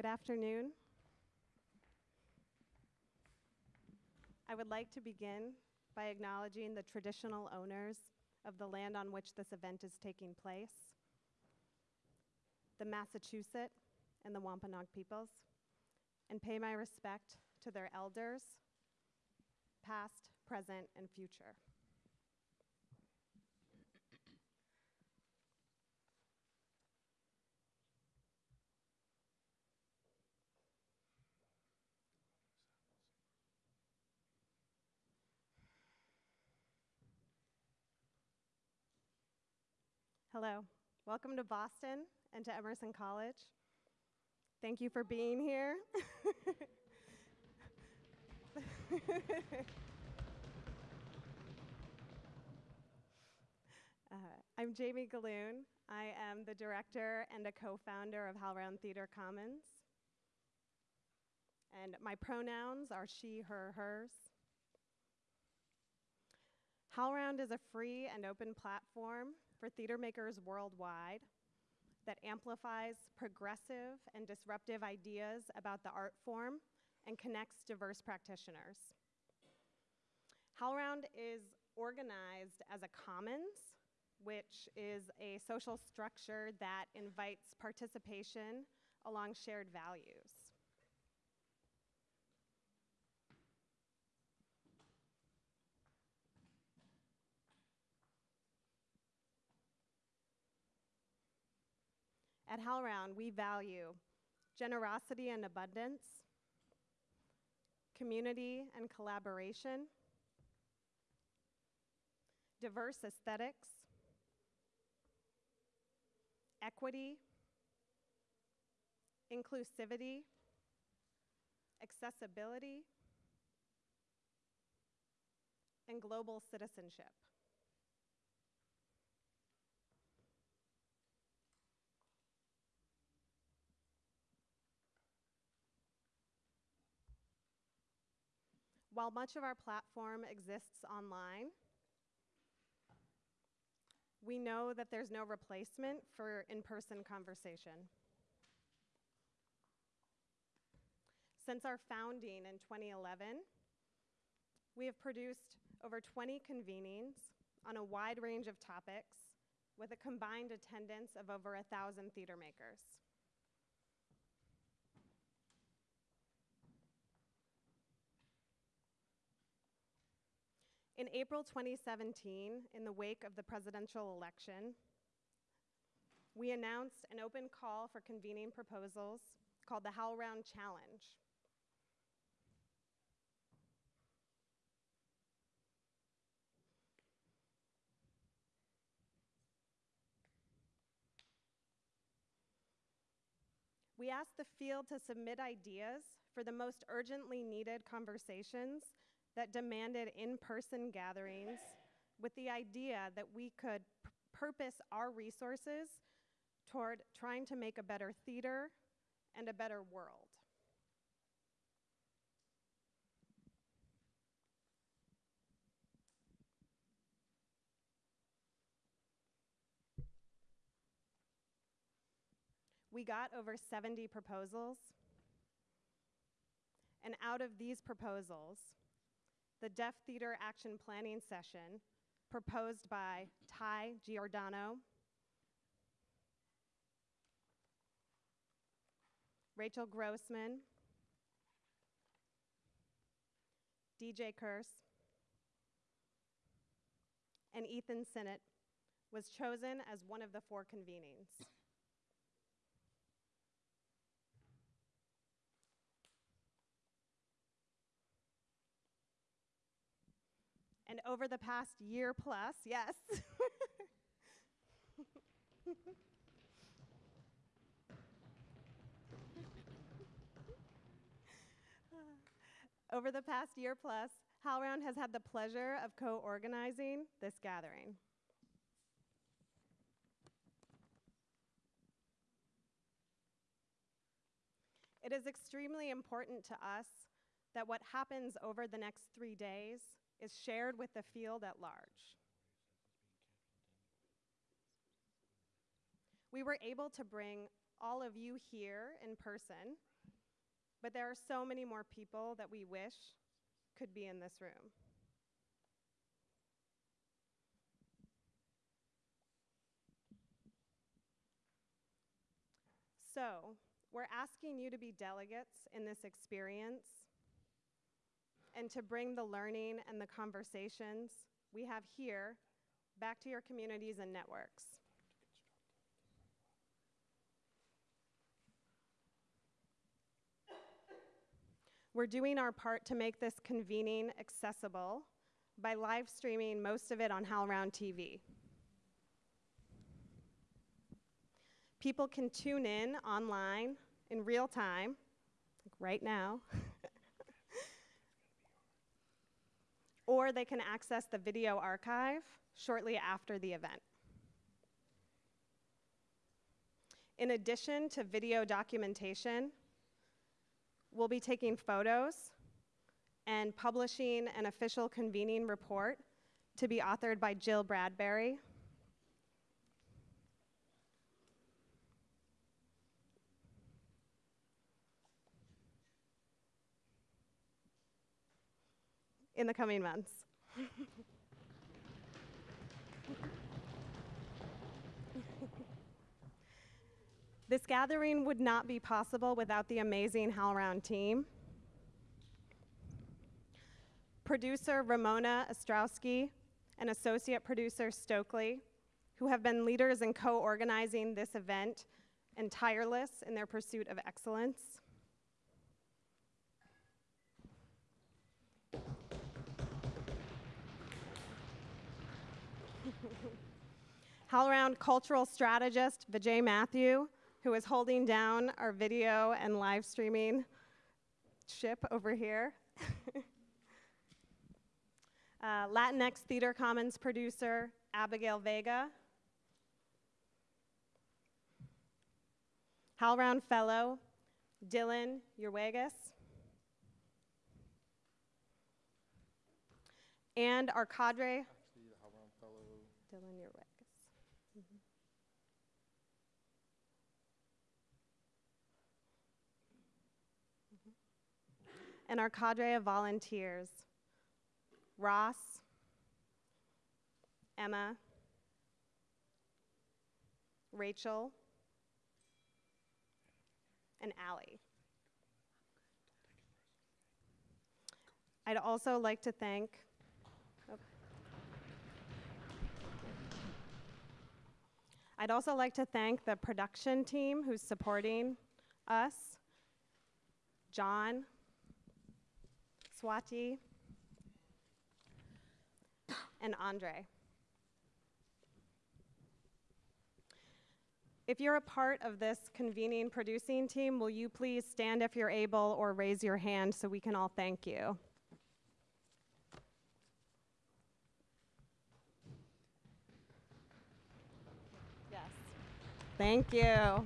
Good afternoon. I would like to begin by acknowledging the traditional owners of the land on which this event is taking place, the Massachusetts and the Wampanoag peoples, and pay my respect to their elders, past, present, and future. Hello, welcome to Boston and to Emerson College. Thank you for being here. uh, I'm Jamie Gahlon. I am the director and a co founder of HowlRound Theater Commons. And my pronouns are she, her, hers. HowlRound is a free and open platform for theater makers worldwide that amplifies progressive and disruptive ideas about the art form and connects diverse practitioners. HowlRound is organized as a commons, which is a social structure that invites participation along shared values. At HowlRound, we value generosity and abundance, community and collaboration, diverse aesthetics, equity, inclusivity, accessibility, and global citizenship. While much of our platform exists online, we know that there's no replacement for in person conversation. Since our founding in 2011, we have produced over 20 convenings on a wide range of topics with a combined attendance of over 1,000 theater makers. In April 2017, in the wake of the presidential election, we announced an open call for convening proposals called the HowlRound Challenge. We asked the field to submit ideas for the most urgently needed conversations that demanded in person gatherings with the idea that we could purpose our resources toward trying to make a better theater and a better world. We got over 70 proposals. And out of these proposals, the Deaf Theater Action Planning Session proposed by Ty Giordano, Rachel Grossman, DJ Kurs, and Ethan Sinnott was chosen as one of the four convenings. And over the past year plus, yes. over the past year plus, HowlRound has had the pleasure of co organizing this gathering. It is extremely important to us that what happens over the next three days is shared with the field at large. We were able to bring all of you here in person But there are so many more people that we wish could be in this room. So, we're asking you to be delegates in this experience and to bring the learning and the conversations we have here back to your communities and networks. We're doing our part to make this convening accessible by live streaming most of it on HowlRound TV. People can tune in online in real time, like right now, or they can access the video archive shortly after the event. In addition to video documentation, we'll be taking photos and publishing an official convening report to be authored by Jill Bradbury. In the coming months. This gathering would not be possible without the amazing HowlRound team. Producer Ramona Ostrowski and associate producer Stokely, who have been leaders in co-organizing this event and tireless in their pursuit of excellence. HowlRound cultural strategist Vijay Matthew, who is holding down our video and live streaming ship over here. uh, Latinx Theater Commons producer Abigail Vega. HowlRound Fellow Dylan Urwegas. And our cadre. Actually, HowlRound Fellow. Dylan Urwegas. And our cadre of volunteers Ross, Emma, Rachel, and Allie. I'd also like to thank. oh. I'd also like to thank the production team who's supporting us John, Swati, and Andre. If you're a part of this convening producing team, will you please stand if you're able or raise your hand so we can all thank you? Yes. Thank you.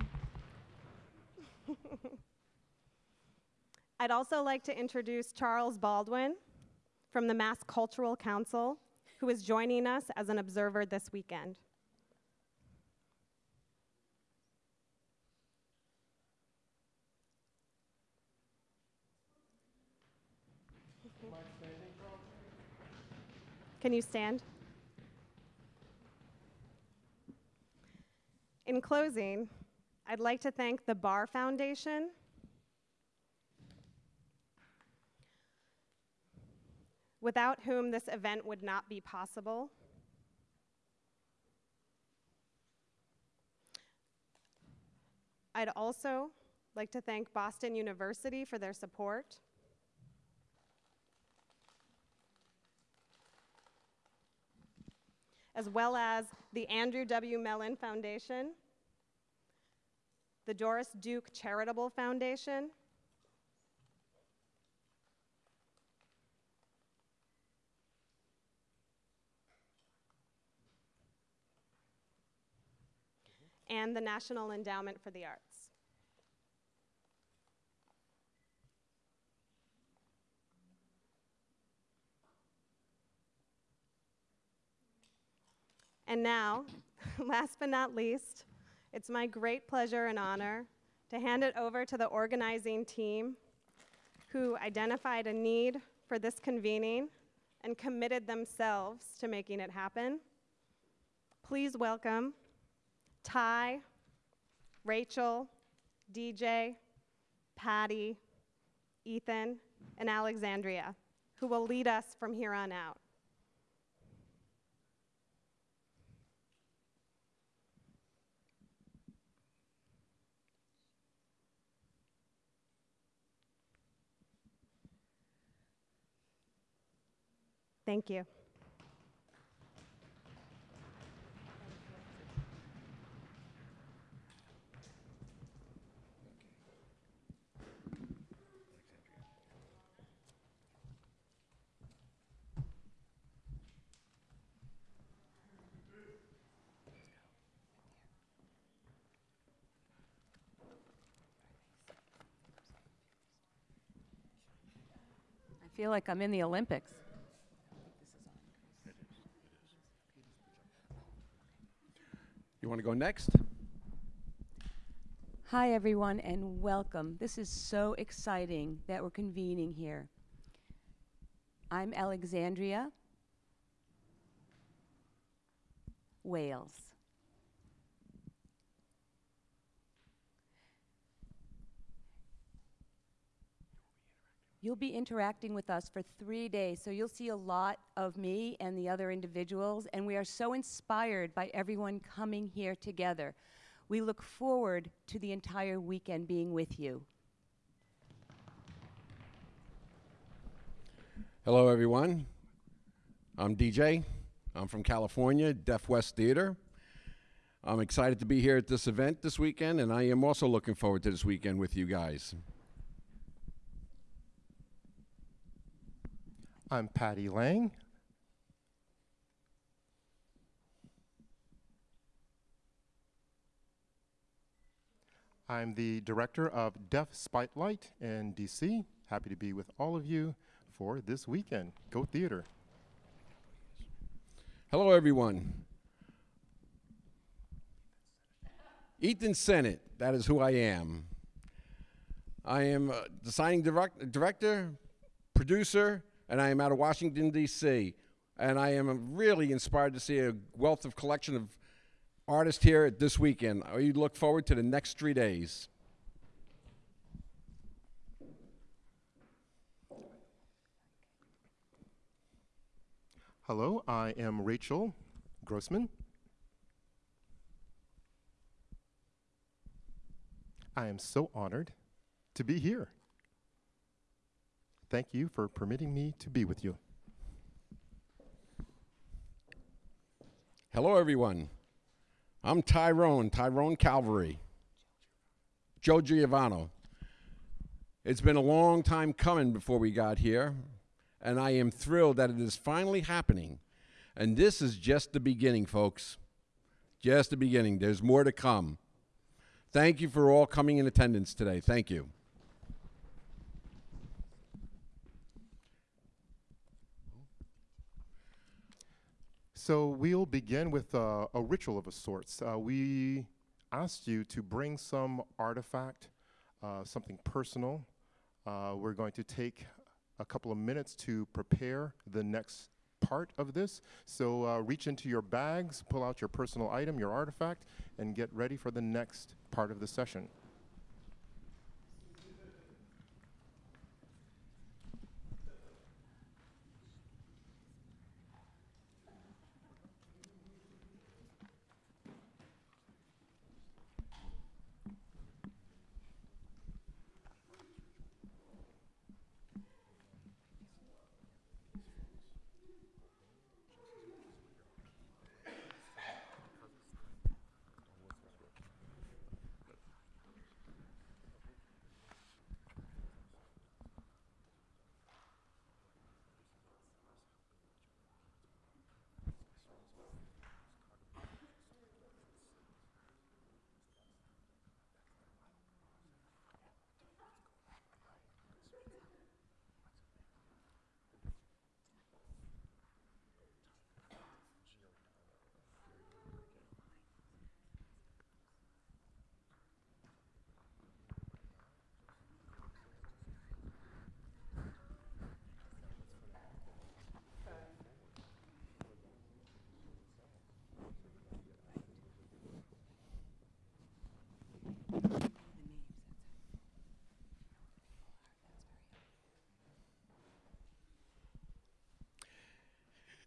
I'd also like to introduce Charles Baldwin from the Mass Cultural Council, who is joining us as an observer this weekend. Can you stand? In closing, I'd like to thank the Barr Foundation without whom this event would not be possible. I'd also like to thank Boston University for their support. As well as the Andrew W. Mellon Foundation, the Doris Duke Charitable Foundation, and the National Endowment for the Arts. And now, last but not least, it's my great pleasure and honor to hand it over to the organizing team who identified a need for this convening and committed themselves to making it happen. Please welcome Ty, Rachel, DJ, Patty, Ethan, and Alexandria, who will lead us from here on out. Thank you. Feel like I'm in the Olympics. You want to go next? Hi, everyone, and welcome. This is so exciting that we're convening here. I'm Alexandria, Wailes. You'll be interacting with us for three days, so you'll see a lot of me and the other individuals, and we are so inspired by everyone coming here together. We look forward to the entire weekend being with you. Hello, everyone. I'm DJ. I'm from California, Deaf West Theater. I'm excited to be here at this event this weekend, and I am also looking forward to this weekend with you guys. I'm Patty Lang. I'm the director of Deaf Spotlight in DC. Happy to be with all of you for this weekend. Go Theater. Hello, everyone. Ethan Sinnott, that is who I am. I am a designing direct- director, producer, and I am out of Washington, D.C. And I am really inspired to see a wealth of collection of artists here at this weekend. Oh, I look forward to the next three days. Hello, I am Rachel Grossman. I am so honored to be here. Thank you for permitting me to be with you. Hello, everyone. I'm Tyrone, Tyrone Calvary. Joe Giovanno. It's been a long time coming before we got here, and I am thrilled that it is finally happening. And this is just the beginning, folks. Just the beginning. There's more to come. Thank you for all coming in attendance today. Thank you. So we'll begin with uh, a ritual of a sorts. Uh, we asked you to bring some artifact, uh, something personal. Uh, we're going to take a couple of minutes to prepare the next part of this. So uh, reach into your bags, pull out your personal item, your artifact, and get ready for the next part of the session.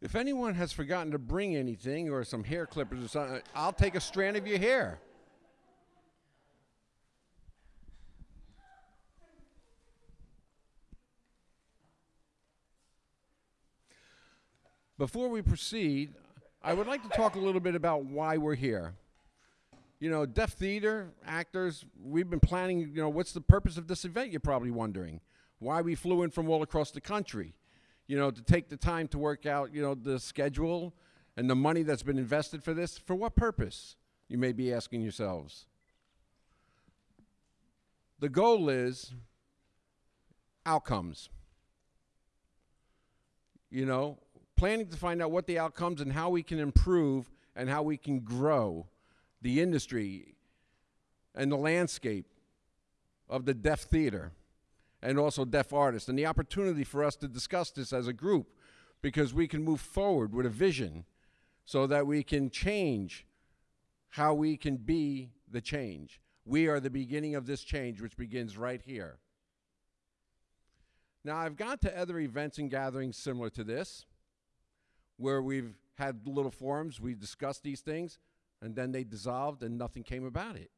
If anyone has forgotten to bring anything or some hair clippers or something, I'll take a strand of your hair. Before we proceed, I would like to talk a little bit about why we're here. You know, deaf theater actors, we've been planning, you know, what's the purpose of this event, you're probably wondering. Why we flew in from all across the country. You know, to take the time to work out, you know, the schedule and the money that's been invested for this. For what purpose? You may be asking yourselves. The goal is outcomes. You know, planning to find out what the outcomes and how we can improve and how we can grow the industry and the landscape of the deaf theater and also deaf artists and the opportunity for us to discuss this as a group because we can move forward with a vision so that we can change how we can be the change. We are the beginning of this change, which begins right here. Now, I've gone to other events and gatherings similar to this where we've had little forums, we discussed these things, and then they dissolved and nothing came about it.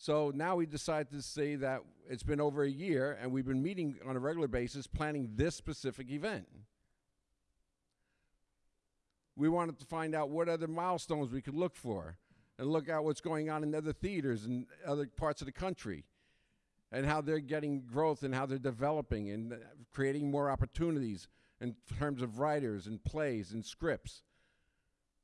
So now we decided to say that it's been over a year and we've been meeting on a regular basis planning this specific event. We wanted to find out what other milestones we could look for and look at what's going on in other theaters and other parts of the country and how they're getting growth and how they're developing and creating more opportunities in terms of writers and plays and scripts.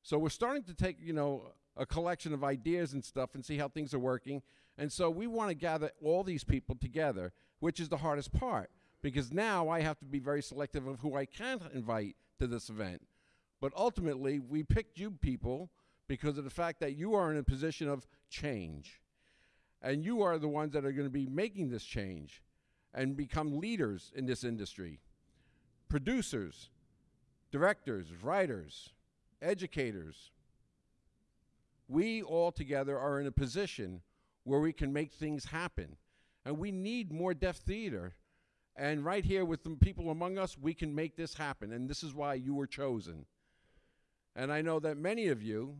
So we're starting to take, you know, a collection of ideas and stuff and see how things are working. And so we want to gather all these people together, which is the hardest part because now I have to be very selective of who I can invite to this event. But ultimately, we picked you people because of the fact that you are in a position of change. And you are the ones that are going to be making this change and become leaders in this industry. Producers, directors, writers, educators. We all together are in a position where we can make things happen. And we need more deaf theater. And right here with the people among us, we can make this happen. And this is why you were chosen. And I know that many of you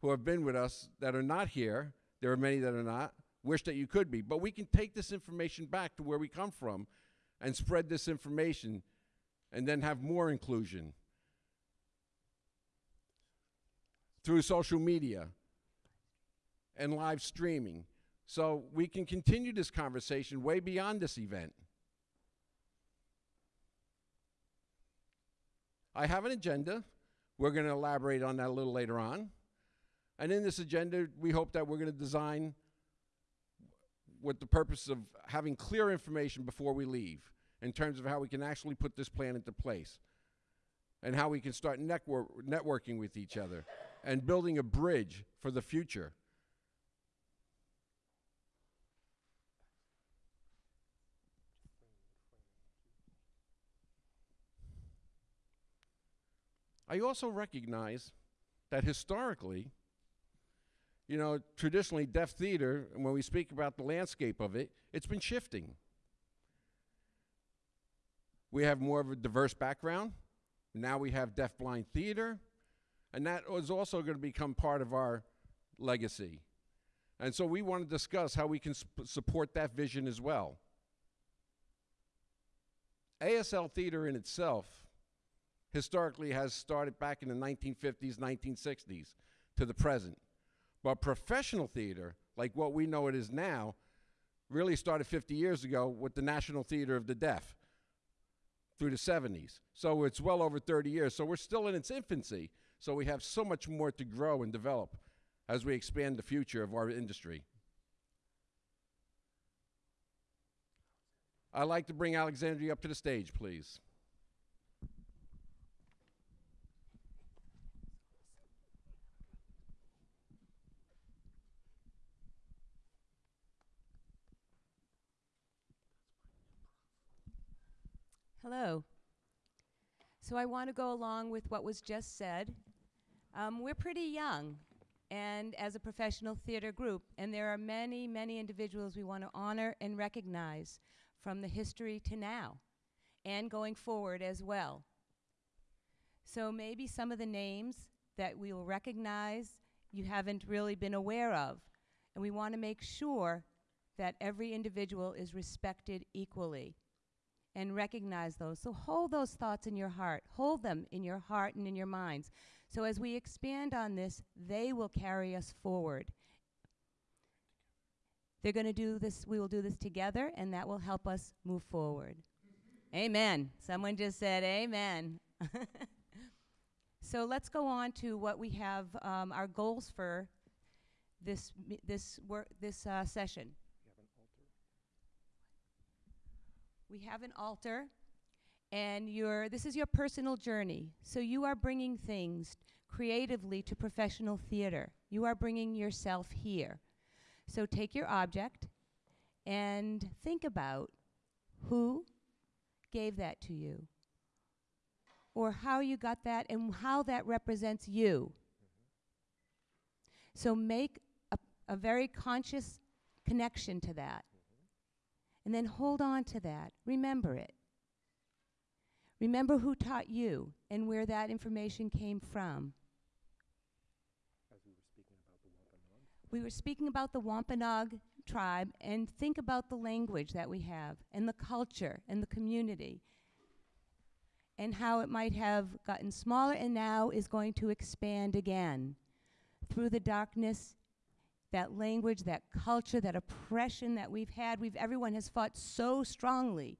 who have been with us that are not here, there are many that are not, wish that you could be. But we can take this information back to where we come from and spread this information and then have more inclusion through social media and live streaming. So we can continue this conversation way beyond this event. I have an agenda. We're going to elaborate on that a little later on. And in this agenda, we hope that we're going to design with the purpose of having clear information before we leave in terms of how we can actually put this plan into place and how we can start network networking with each other and building a bridge for the future. I also recognize that historically, you know, traditionally deaf theater, when we speak about the landscape of it, it's been shifting. We have more of a diverse background. Now we have deaf blind theater, and that is also going to become part of our legacy. And so we want to discuss how we can support that vision as well. ASL theater in itself historically has started back in the 1950s, 1960s to the present. But professional theater, like what we know it is now, really started 50 years ago with the National Theater of the Deaf through the 70s. So it's well over 30 years. So we're still in its infancy. So we have so much more to grow and develop as we expand the future of our industry. I'd like to bring Alexandria up to the stage, please. Hello. So I want to go along with what was just said. Um, we're pretty young, and as a professional theater group, and there are many, many individuals we want to honor and recognize from the history to now, and going forward as well. So maybe some of the names that we will recognize you haven't really been aware of. And we want to make sure that every individual is respected equally and recognize those. So hold those thoughts in your heart. Hold them in your heart and in your minds. So as we expand on this, they will carry us forward. They're going to do this, we will do this together, and that will help us move forward. Amen. Someone just said amen. so let's go on to what we have, um, our goals for this, this, work, this uh, session. We have an altar, and your this is your personal journey. So you are bringing things creatively to professional theater. You are bringing yourself here. So take your object and think about who gave that to you, or how you got that, and how that represents you. So make a, a very conscious connection to that. And then hold on to that. Remember it. Remember who taught you and where that information came from. We were speaking about the Wampanoag tribe and think about the language that we have and the culture and the community and how it might have gotten smaller and now is going to expand again through the darkness that language, that culture, that oppression that we've had. We've everyone has fought so strongly.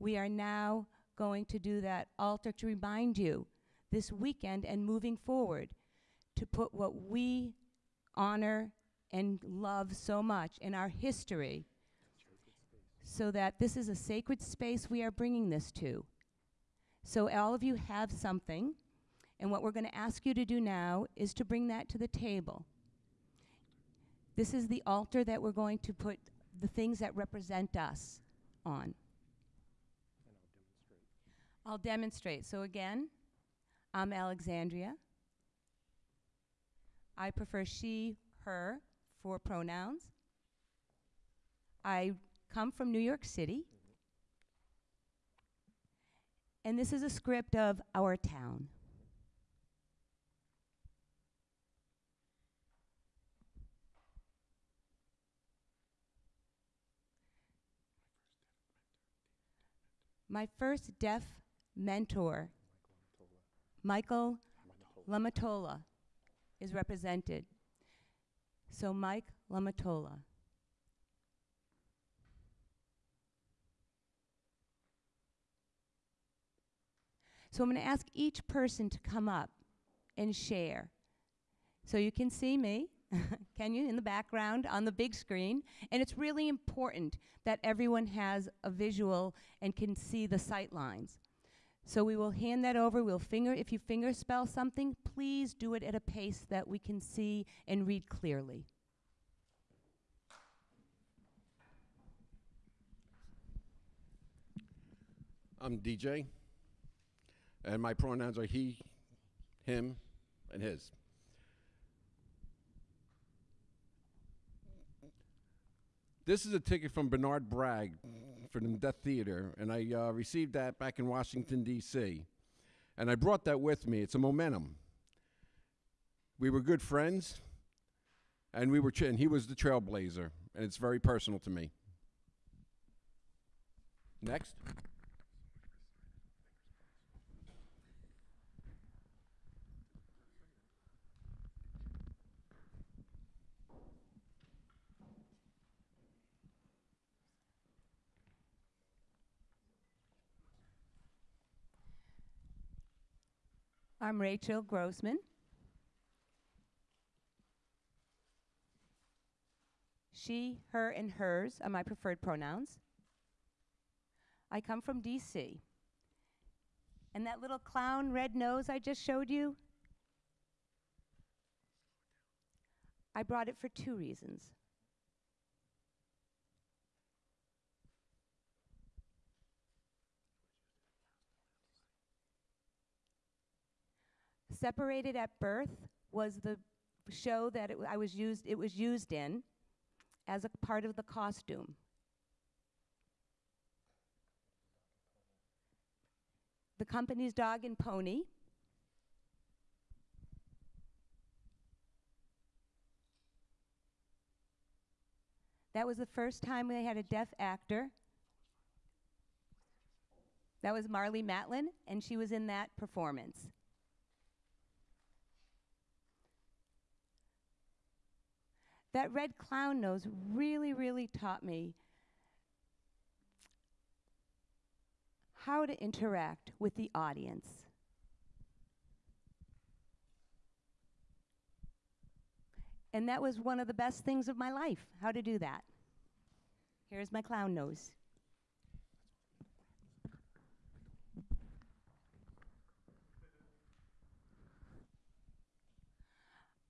We are now going to do that altar to remind you this weekend and moving forward to put what we honor and love so much in our history so that this is a sacred space we are bringing this to. So all of you have something, and what we're going to ask you to do now is to bring that to the table. This is the altar that we're going to put the things that represent us on. I'll demonstrate. So again, I'm Alexandria. I prefer she, her for pronouns. I come from New York City. And this is a script of our town. My first deaf mentor, Michael Lamitola, is represented. So, Mike Lamitola. So, I'm going to ask each person to come up and share. So, you can see me, can you, in the background on the big screen? And it's really important that everyone has a visual and can see the sight lines. So we will hand that over. We'll finger, if you finger spell something, please do it at a pace that we can see and read clearly. I'm DJ, and my pronouns are he, him, and his. This is a ticket from Bernard Bragg for the Deaf Theater, and I uh, received that back in Washington, D.C. And I brought that with me. It's a momentum. We were good friends, and we were, and he was the trailblazer, and it's very personal to me. Next. I'm Rachel Grossman. She, her, and hers are my preferred pronouns. I come from DC. And that little clown red nose I just showed you, I brought it for two reasons. Separated at Birth was the show that it, I was used, it was used in as a part of the costume. The company's dog and pony. That was the first time they had a deaf actor. That was Marlee Matlin, and she was in that performance. That red clown nose really, really taught me how to interact with the audience. And that was one of the best things of my life, how to do that. Here's my clown nose.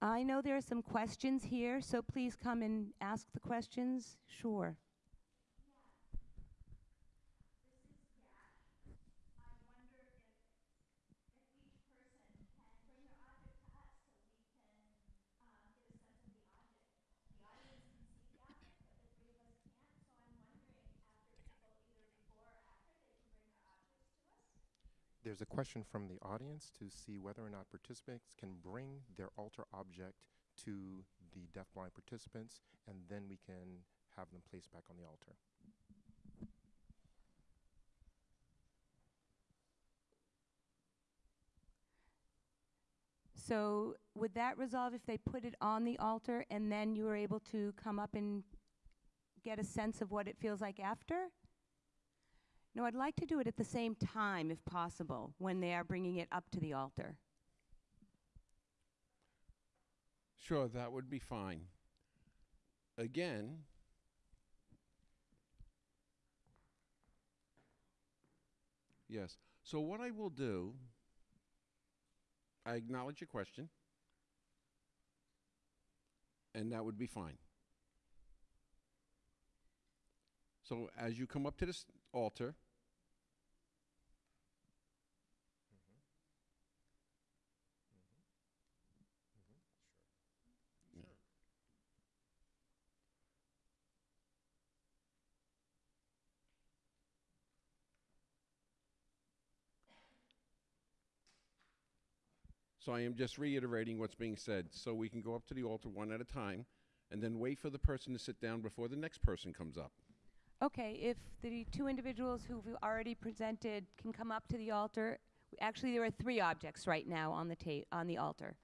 I know there are some questions here, so please come and ask the questions. Sure. There's a question from the audience to see whether or not participants can bring their altar object to the deafblind participants, and then we can have them placed back on the altar. So would that resolve if they put it on the altar and then you were able to come up and get a sense of what it feels like after? No, I'd like to do it at the same time if possible when they are bringing it up to the altar. Sure, that would be fine. Again, yes. So what I will do, I acknowledge your question, and that would be fine. So as you come up to this altar, So I am just reiterating what's being said, so we can go up to the altar one at a time, and then wait for the person to sit down before the next person comes up. Okay, if the two individuals who've already presented can come up to the altar, actually there are three objects right now on the ta- on the altar.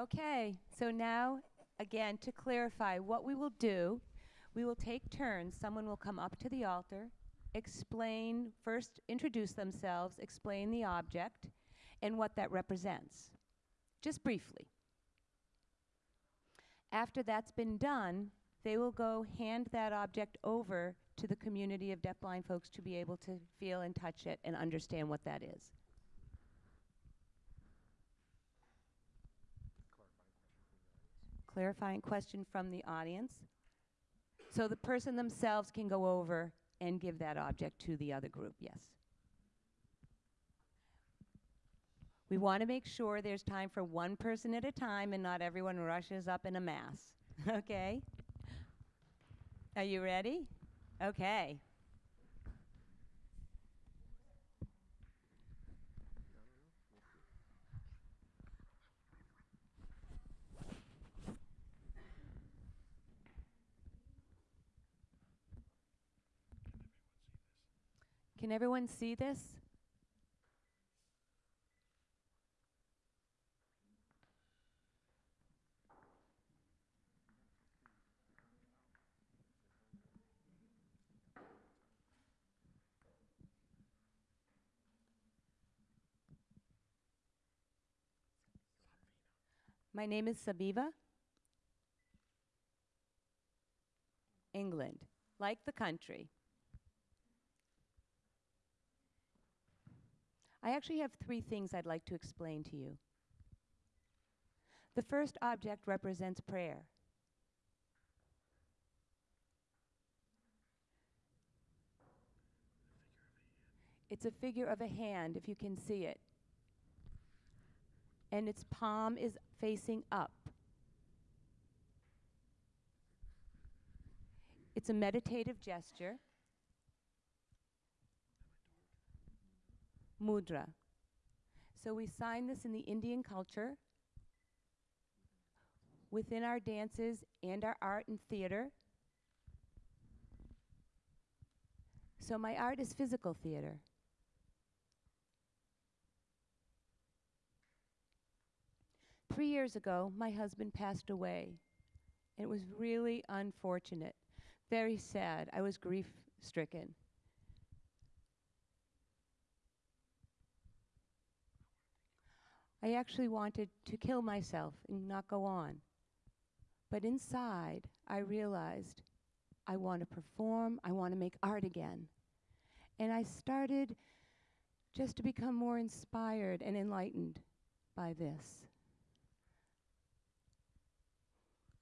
Okay, so now, again, to clarify, what we will do, we will take turns. Someone will come up to the altar, explain, first introduce themselves, explain the object, and what that represents, just briefly. After that's been done, they will go hand that object over to the community of deafblind folks to be able to feel and touch it and understand what that is. Clarifying question from the audience. So the person themselves can go over and give that object to the other group, yes. We want to make sure there's time for one person at a time and not everyone rushes up in a mass, okay? Are you ready? Okay. Can everyone see this? My name is Sabiva. England, like the country. I actually have three things I'd like to explain to you. The first object represents prayer. It's a figure of a hand, if you can see it. And its palm is facing up. It's a meditative gesture. Mudra. So we sign this in the Indian culture, within our dances and our art and theater. So my art is physical theater. Three years ago, my husband passed away. It was really unfortunate, very sad. I was grief stricken. I actually wanted to kill myself and not go on. But inside, I realized I want to perform, I want to make art again. And I started just to become more inspired and enlightened by this.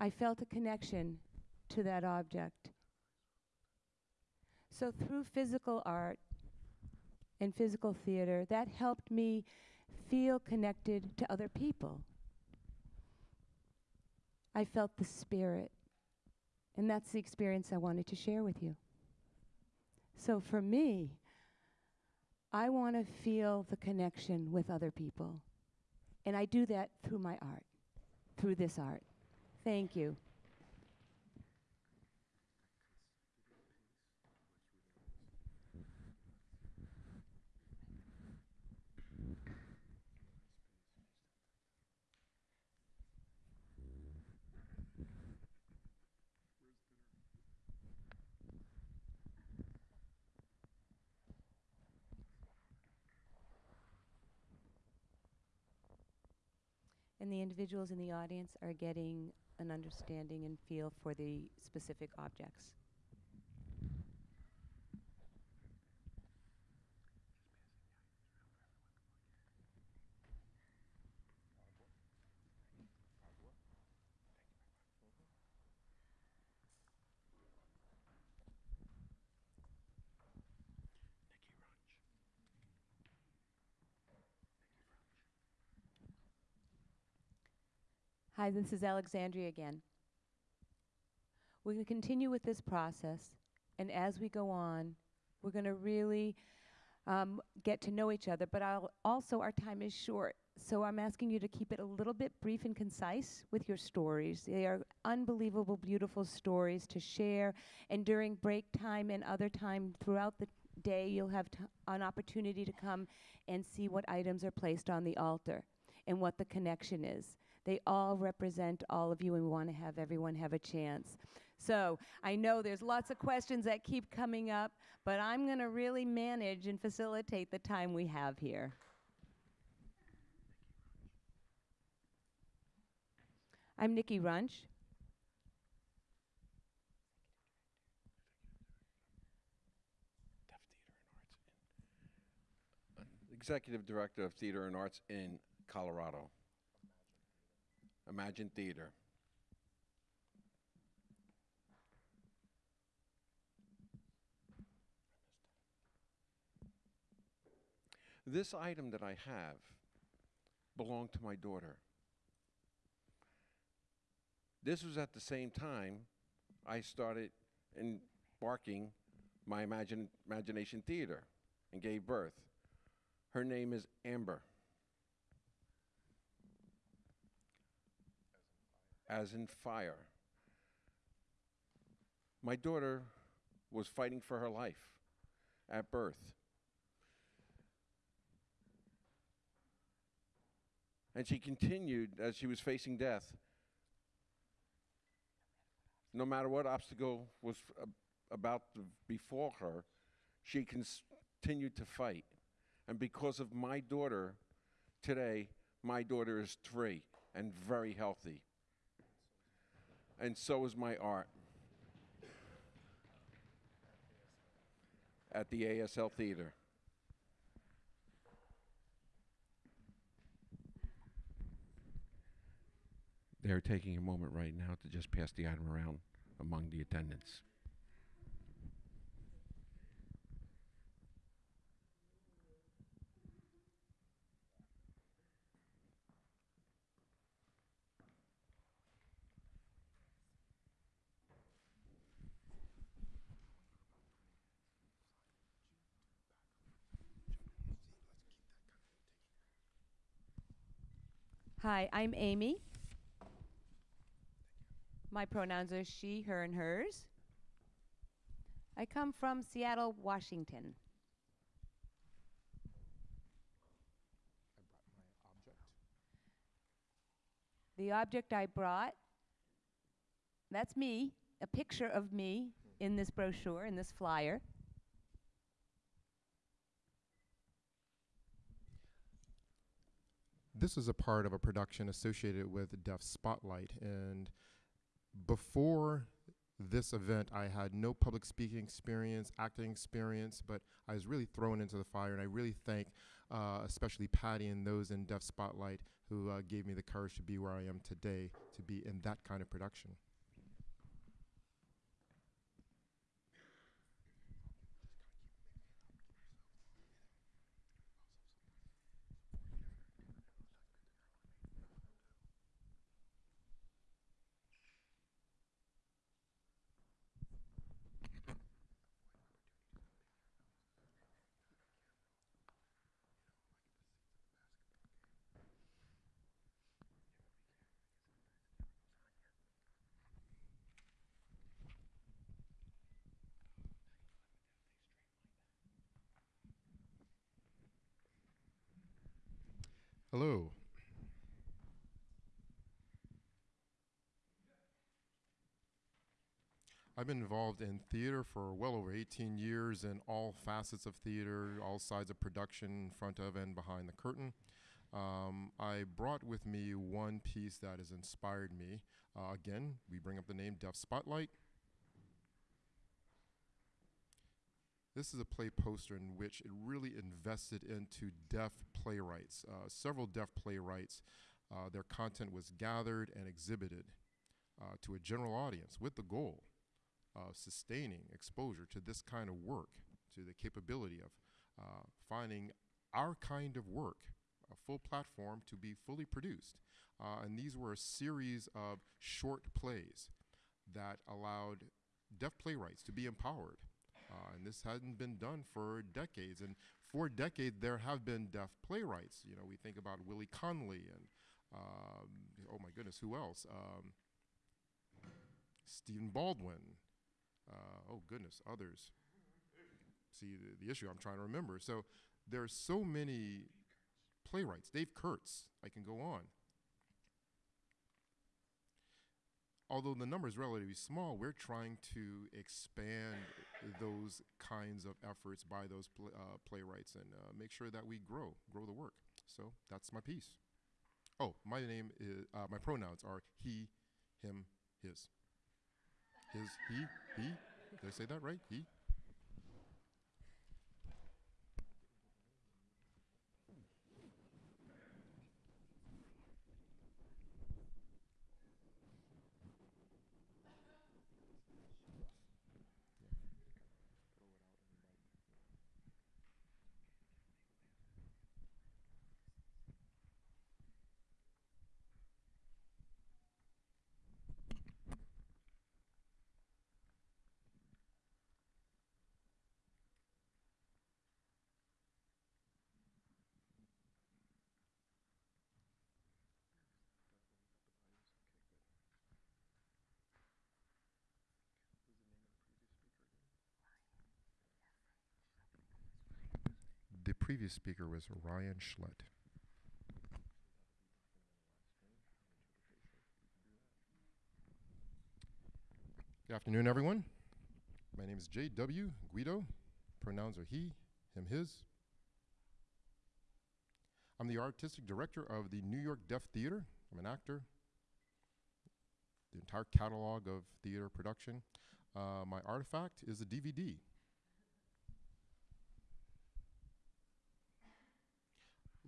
I felt a connection to that object. So, through physical art and physical theater, that helped me feel connected to other people. I felt the spirit, and that's the experience I wanted to share with you. So, for me, I want to feel the connection with other people, and I do that through my art, through this art. Thank you. And the individuals in the audience are getting an understanding and feel for the specific objects. Hi, this is Alexandria again. We're going to continue with this process, and as we go on, we're going to really um, get to know each other. But I'll also, our time is short, so I'm asking you to keep it a little bit brief and concise with your stories. They are unbelievable, beautiful stories to share, and during break time and other time throughout the day, you'll have an opportunity to come and see what items are placed on the altar and what the connection is. They all represent all of you, and we want to have everyone have a chance. So I know there's lots of questions that keep coming up, but I'm going to really manage and facilitate the time we have here. I'm Nikki Runch. Uh, Executive Director of Theater and Arts in Colorado. Imagine Theater. This item that I have belonged to my daughter. This was at the same time I started embarking my imagine, imagination theater and gave birth. Her name is Amber. as in fire. My daughter was fighting for her life at birth. And she continued as she was facing death. No matter what obstacle was about to befall her, she continued to fight. And because of my daughter, today, my daughter is three and very healthy. And so is my art at the ASL Theater. They're taking a moment right now to just pass the item around among the attendants. Hi, I'm Amy. My pronouns are she, her, and hers. I come from Seattle, Washington. The object I brought, that's me, a picture of me in this brochure, in this flyer. This is a part of a production associated with Deaf Spotlight. And before this event, I had no public speaking experience, acting experience, but I was really thrown into the fire. And I really thank, uh, especially Patty and those in Deaf Spotlight who uh, gave me the courage to be where I am today, to be in that kind of production. Hello. I've been involved in theater for well over 18 years in all facets of theater, all sides of production, front of and behind the curtain. Um, I brought with me one piece that has inspired me. Uh, again, we bring up the name Deaf Spotlight. This is a play poster in which it really invested into deaf playwrights. Uh, several deaf playwrights, uh, their content was gathered and exhibited uh, to a general audience with the goal of sustaining exposure to this kind of work, to the capability of uh, finding our kind of work, a full platform to be fully produced. Uh, and these were a series of short plays that allowed deaf playwrights to be empowered. Uh, and this hadn't been done for decades. And for decades, there have been deaf playwrights. You know, we think about Willy Conley and, um, oh my goodness, who else? Um, Stephen Baldwin. Uh, oh goodness, others. See the, the issue I'm trying to remember. So there are so many playwrights. Dave Kurtz. I can go on. Although the number is relatively small, we're trying to expand those kinds of efforts by those pl- uh, playwrights and uh, make sure that we grow, grow the work. So that's my piece. Oh, my name is, uh, my pronouns are he, him, his. His, he, he. Did I say that right? He. the previous speaker was Ryan Schlett. Good afternoon, everyone. My name is J.W. Guido. Pronouns are he, him, his. I'm the artistic director of the New York Deaf Theater. I'm an actor. The entire catalog of theater production. Uh, my artifact is a DVD.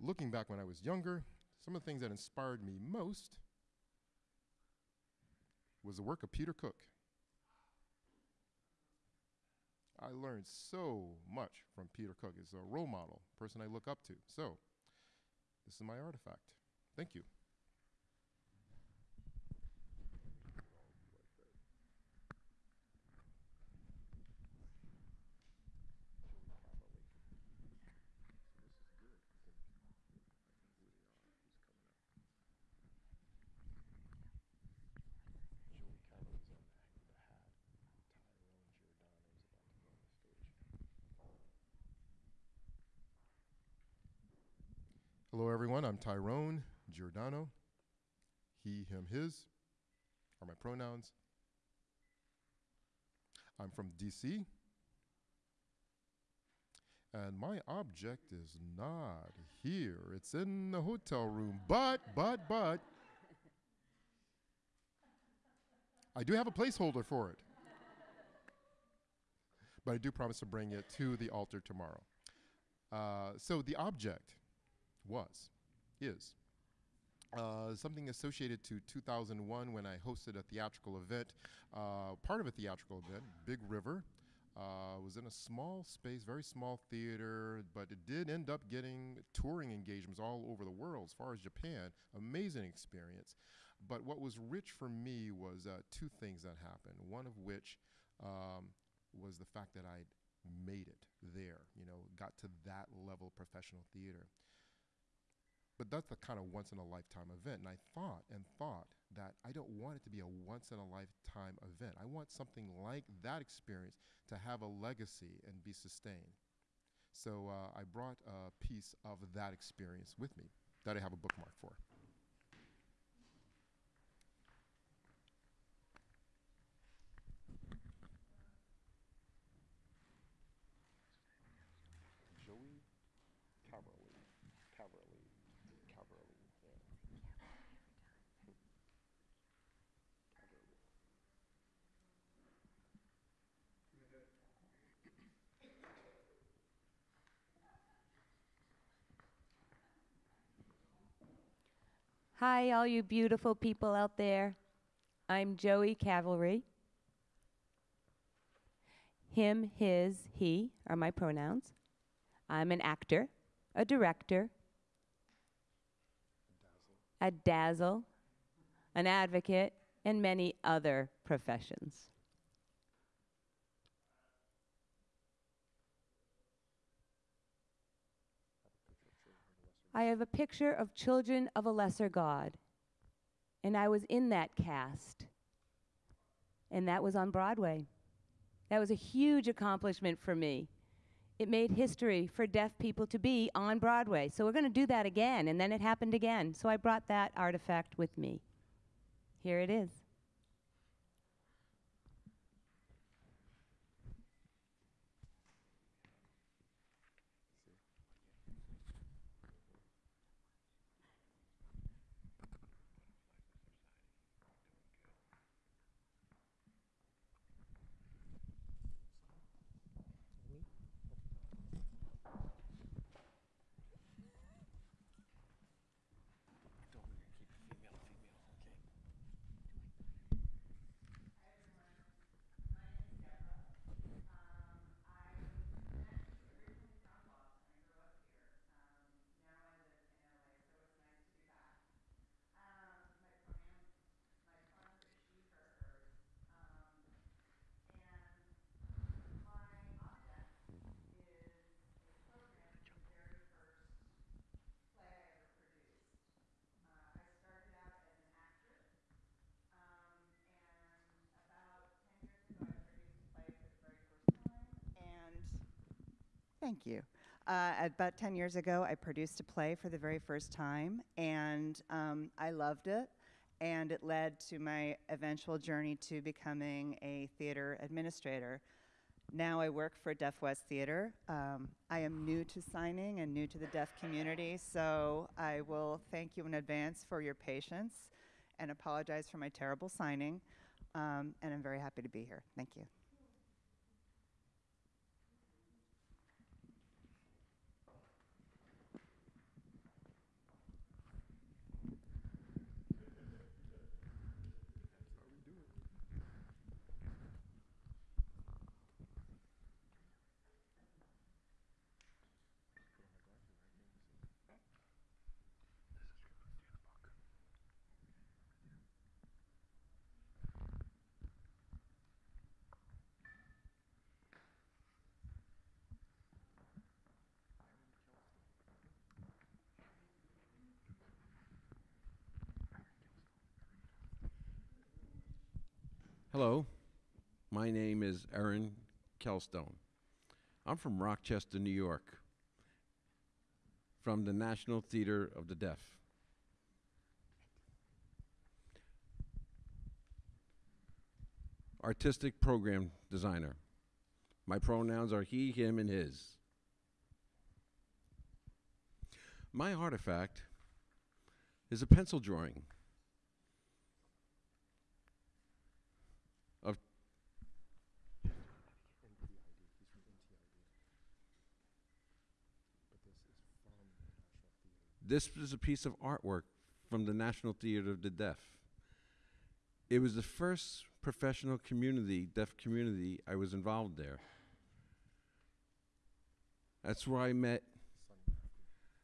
Looking back when I was younger, some of the things that inspired me most was the work of Peter Cook. I learned so much from Peter Cook. He's a role model, person I look up to. So, this is my artifact. Thank you. Hello, everyone. I'm Tyrone Giordano. He, him, his are my pronouns. I'm from DC. And my object is not here. It's in the hotel room. But, but, but, I do have a placeholder for it. But I do promise to bring it to the altar tomorrow. Uh, so the object was, is, uh, something associated to 2001 when I hosted a theatrical event, uh, part of a theatrical event, Big River. Uh, was in a small space, very small theater, but it did end up getting touring engagements all over the world, as far as Japan. Amazing experience. But what was rich for me was uh, two things that happened. One of which um, was the fact that I made it there, you know, got to that level of professional theater. But that's the kind of once in a lifetime event. And I thought and thought that I don't want it to be a once in a lifetime event. I want something like that experience to have a legacy and be sustained. So uh, I brought a piece of that experience with me that I have a bookmark for. Hi, all you beautiful people out there. I'm Joey Caverly. Him, his, he are my pronouns. I'm an actor, a director, a dazzle, an advocate, and many other professions. I have a picture of Children of a Lesser God, and I was in that cast, and that was on Broadway. That was a huge accomplishment for me. It made history for deaf people to be on Broadway. So we're going to do that again, and then it happened again. So I brought that artifact with me. Here it is. And thank you. Uh, about 10 years ago, I produced a play for the very first time, and um, I loved it. and it led to my eventual journey to becoming a theater administrator. Now I work for Deaf West Theater. Um, I am new to signing and new to the deaf community, so I will thank you in advance for your patience and apologize for my terrible signing. Um, and I'm very happy to be here. Thank you. Hello, my name is Aaron Kelstone. I'm from Rochester, New York, from the National Theater of the Deaf. Artistic program designer. My pronouns are he, him, and his. My artifact is a pencil drawing This is a piece of artwork from the National Theater of the Deaf. It was the first professional community, deaf community, I was involved there. That's where I met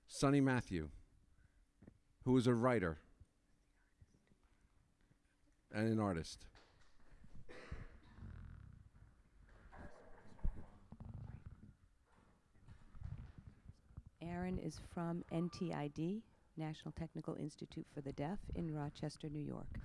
Sonny Matthew, who was a writer and an artist. Aaron is from NTID, National Technical Institute for the Deaf, in Rochester, New York.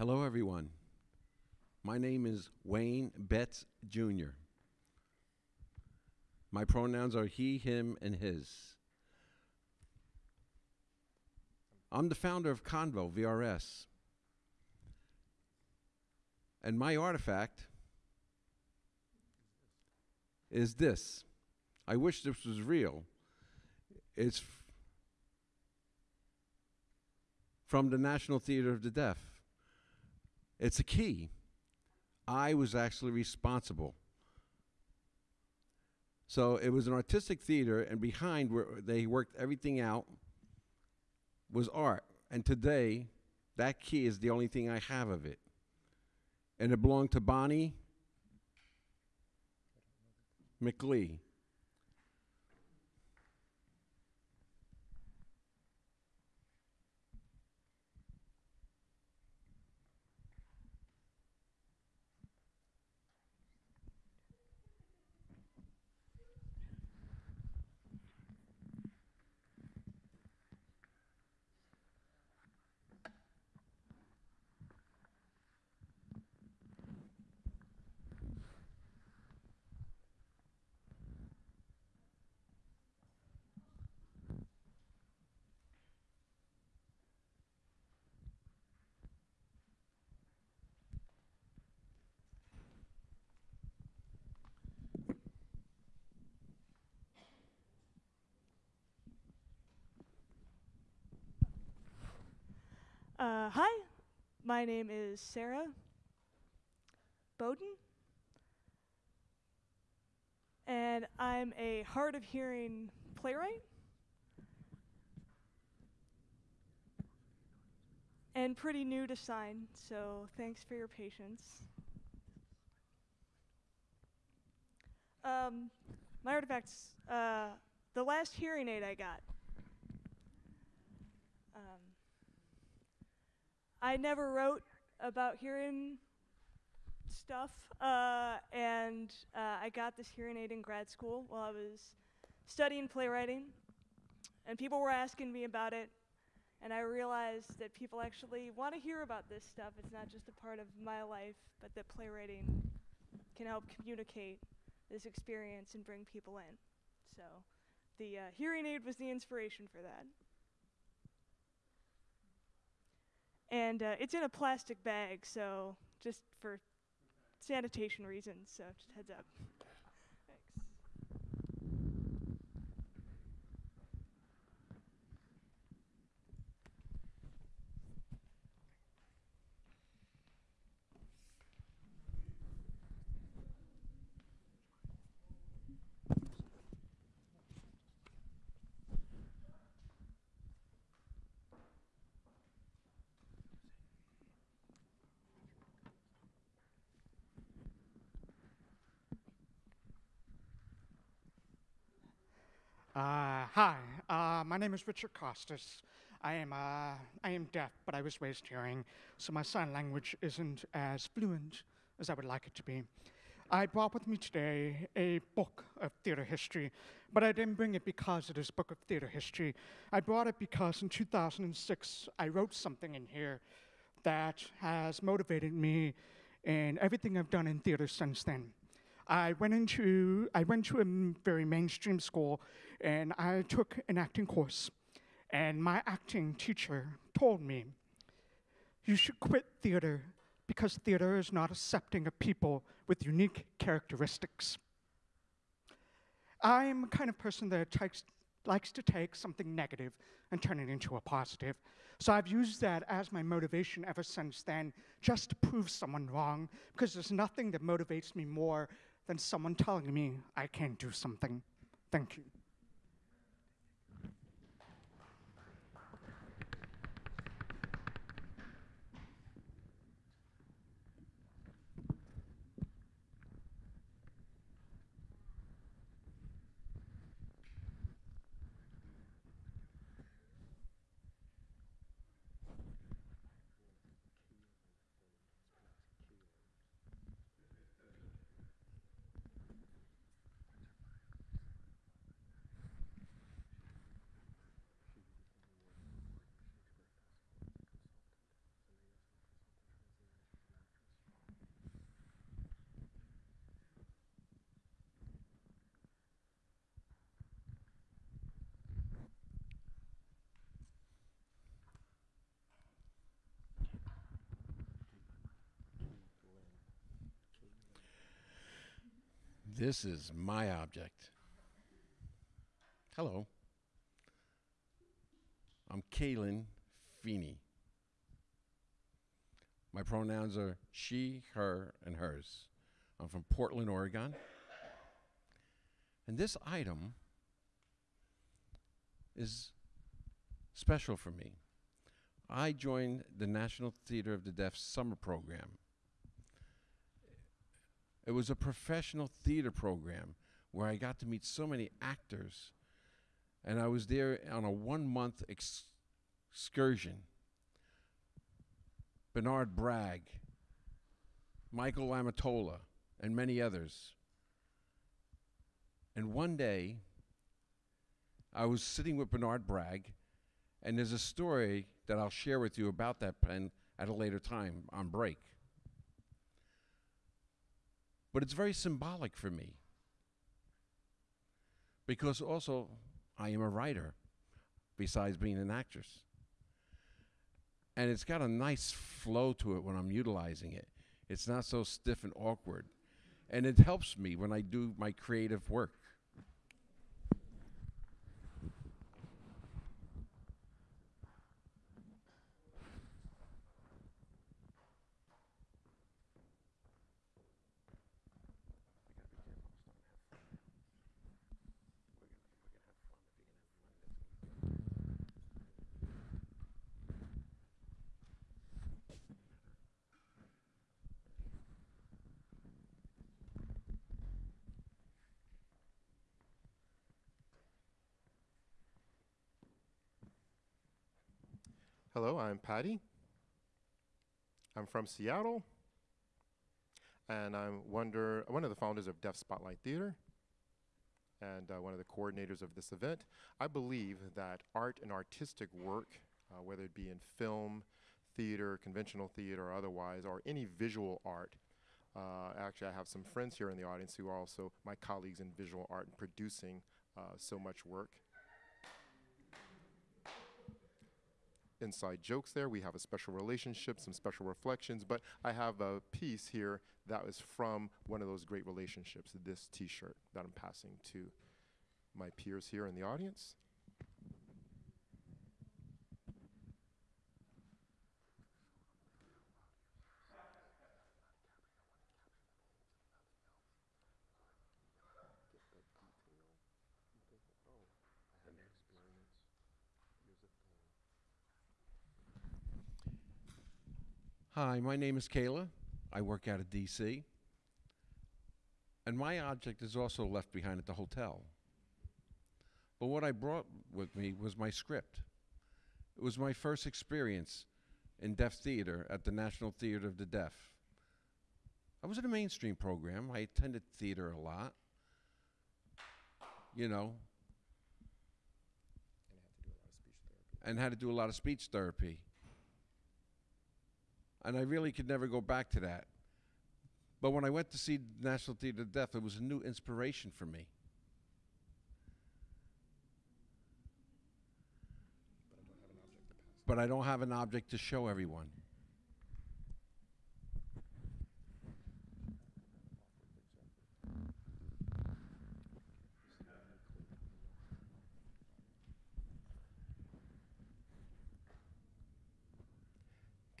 Hello, everyone. My name is Wayne Betts Jr. My pronouns are he, him, and his. I'm the founder of Convo VRS. And my artifact is this. I wish this was real. It's from the National Theater of the Deaf. It's a key. I was actually responsible. So it was an artistic theater, and behind where they worked everything out was art. And today, that key is the only thing I have of it. And it belonged to Bonnie McLee. Uh, hi, my name is Sarah Bowden, and I'm a hard of hearing playwright. And pretty new to sign, so thanks for your patience. Um, my artifacts, uh, the last hearing aid I got I never wrote about hearing stuff, uh, and uh, I got this hearing aid in grad school while I was studying playwriting, and people were asking me about it, and I realized that people actually want to hear about this stuff. It's not just a part of my life, but that playwriting can help communicate this experience and bring people in. So, the uh, hearing aid was the inspiration for that. And uh, it's in a plastic bag, so just for sanitation reasons. So just heads up. Thanks. Uh, hi, uh, my name is Richard Costas. I am, uh, I am deaf, but I was raised hearing, so my sign language isn't as fluent as I would like it to be. I brought with me today a book of theater history, but I didn't bring it because it is a book of theater history. I brought it because in 2006 I wrote something in here that has motivated me in everything I've done in theater since then. I went into I went to a very mainstream school, and I took an acting course. And my acting teacher told me, "You should quit theater because theater is not accepting of people with unique characteristics." I am a kind of person that takes, likes to take something negative and turn it into a positive. So I've used that as my motivation ever since then, just to prove someone wrong, because there's nothing that motivates me more than someone telling me I can't do something. Thank you. This is my object. Hello. I'm Kaylin Feeney. My pronouns are she, her, and hers. I'm from Portland, Oregon. And this item is special for me. I joined the National Theater of the Deaf summer program. It was a professional theater program where I got to meet so many actors. And I was there on a one month ex- excursion. Bernard Bragg, Michael Lamitola, and many others. And one day, I was sitting with Bernard Bragg, and there's a story that I'll share with you about that pen at a later time on break. But it's very symbolic for me. Because also, I am a writer, besides being an actress. And it's got a nice flow to it when I'm utilizing it. It's not so stiff and awkward. And it helps me when I do my creative work. Hello, I'm Patty. I'm from Seattle, and I'm wonder, one of the founders of Deaf Spotlight Theater and uh, one of the coordinators of this event. I believe that art and artistic work, uh, whether it be in film, theater, conventional theater, or otherwise, or any visual art, uh, actually, I have some friends here in the audience who are also my colleagues in visual art and producing uh, so much work. Inside jokes there. We have a special relationship, some special reflections, but I have a piece here that was from one of those great relationships, this t shirt that I'm passing to my peers here in the audience. Hi, my name is Kayla. I work out of DC. And my object is also left behind at the hotel. But what I brought with me was my script. It was my first experience in deaf theater at the National Theater of the Deaf. I was in a mainstream program. I attended theater a lot. You know. And had to do a lot of speech therapy. And I really could never go back to that. But when I went to see National Theater of Deaf, it was a new inspiration for me. But I don't have an object to show everyone.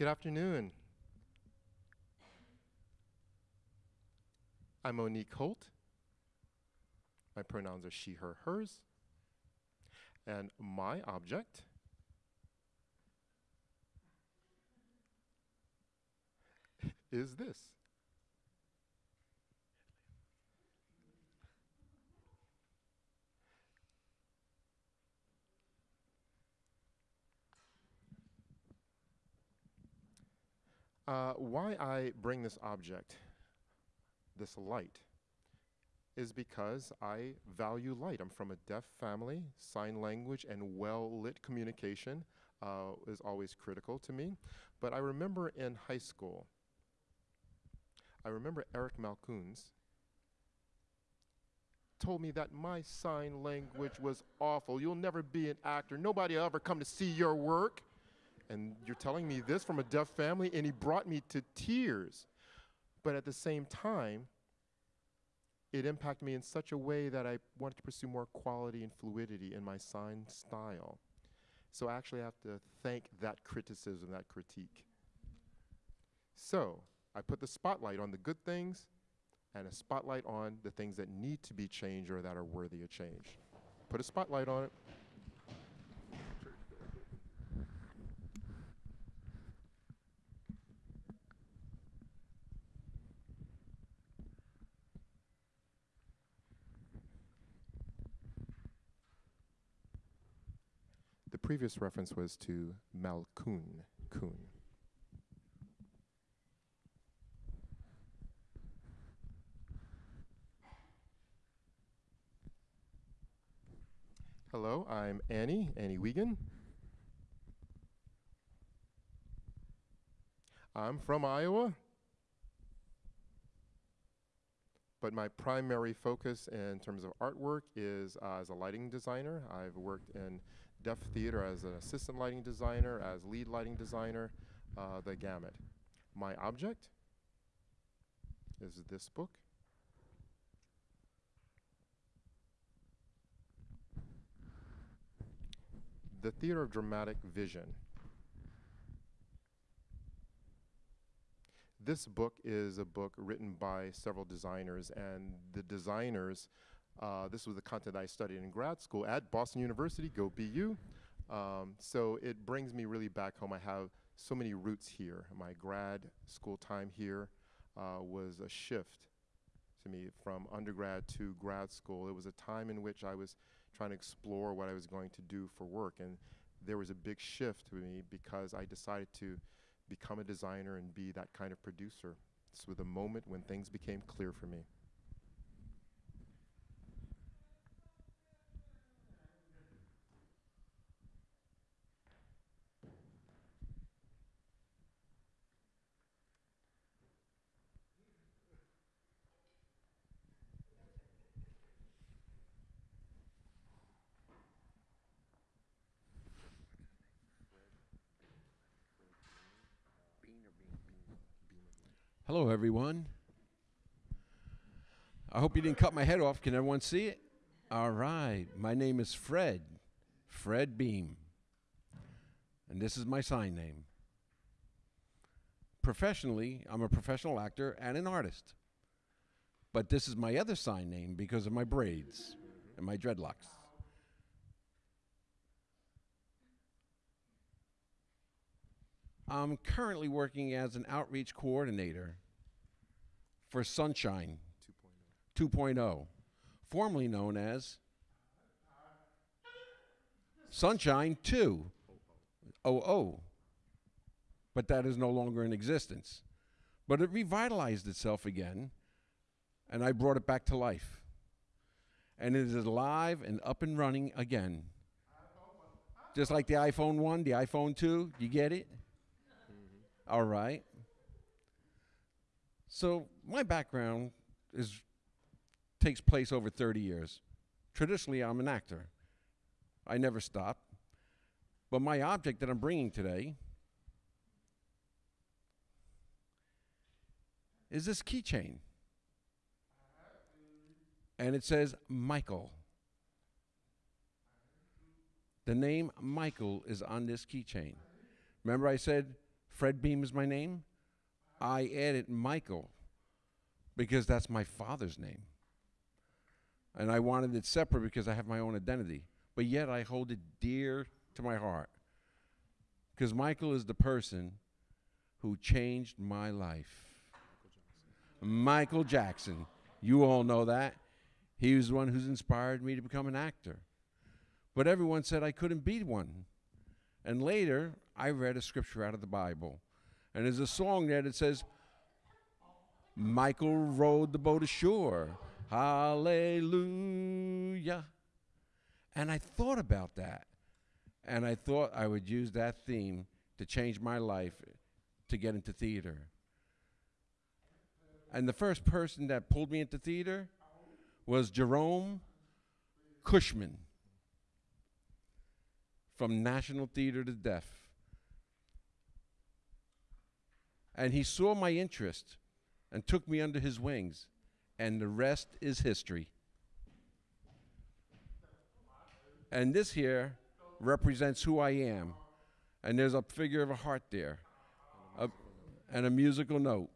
Good afternoon. I'm Monique Holt. My pronouns are she, her, hers. And my object is this. Uh, why I bring this object, this light, is because I value light. I'm from a deaf family. Sign language and well lit communication uh, is always critical to me. But I remember in high school, I remember Eric Malzkuhn told me that my sign language was awful. You'll never be an actor. Nobody will ever come to see your work. And you're telling me this from a deaf family? And he brought me to tears. But at the same time, it impacted me in such a way that I wanted to pursue more quality and fluidity in my sign style. So I actually have to thank that criticism, that critique. So I put the spotlight on the good things and a spotlight on the things that need to be changed or that are worthy of change. Put a spotlight on it. Previous reference was to Malkoon. Kuhn. Hello, I'm Annie, Annie Wiegand. I'm from Iowa, but my primary focus in terms of artwork is uh, as a lighting designer. I've worked in deaf theater as an assistant lighting designer, as lead lighting designer, uh, the gamut. My object is this book. The Theater of Dramatic Vision. This book is a book written by several designers, and the designers, uh, this was the content I studied in grad school at Boston University, go BU. Um, so it brings me really back home. I have so many roots here. My grad school time here uh, was a shift to me from undergrad to grad school. It was a time in which I was trying to explore what I was going to do for work. And there was a big shift to me because I decided to become a designer and be that kind of producer. This was the moment when things became clear for me. Hello, everyone. I hope you didn't cut my head off. Can everyone see it? All right. My name is Fred, Fred Beam. And this is my sign name. Professionally, I'm a professional actor and an artist. But this is my other sign name because of my braids and my dreadlocks. I'm currently working as an outreach coordinator for Sunshine 2.0, formerly known as Sunshine 2.0. But that is no longer in existence. But it revitalized itself again, and I brought it back to life. And it is live and up and running again. Just like the iPhone 1, the iPhone 2, you get it? All right. So my background is takes place over 30 years. Traditionally, I'm an actor. I never stop. But my object that I'm bringing today is this keychain. And it says Michael. The name Michael is on this keychain. Remember I said Fred Beam is my name? I added Michael because that's my father's name. And I wanted it separate because I have my own identity. But yet I hold it dear to my heart. Because Michael is the person who changed my life. Michael Jackson. You all know that. He was the one who's inspired me to become an actor. But everyone said I couldn't be one. And later, I read a scripture out of the Bible. And there's a song there that says, Michael rowed the boat ashore. Hallelujah. And I thought about that. And I thought I would use that theme to change my life to get into theater. And the first person that pulled me into theater was Jerome Cushman from National Theater to Deaf. And he saw my interest and took me under his wings, and the rest is history. And this here represents who I am. And there's a figure of a heart there, a, and a musical note.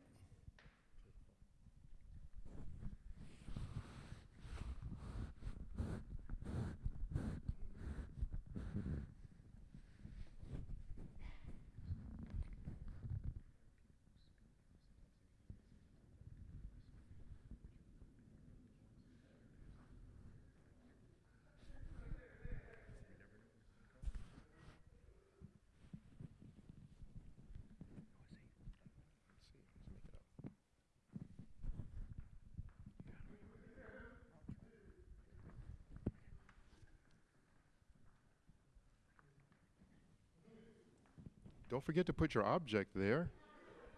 Forget to put your object there.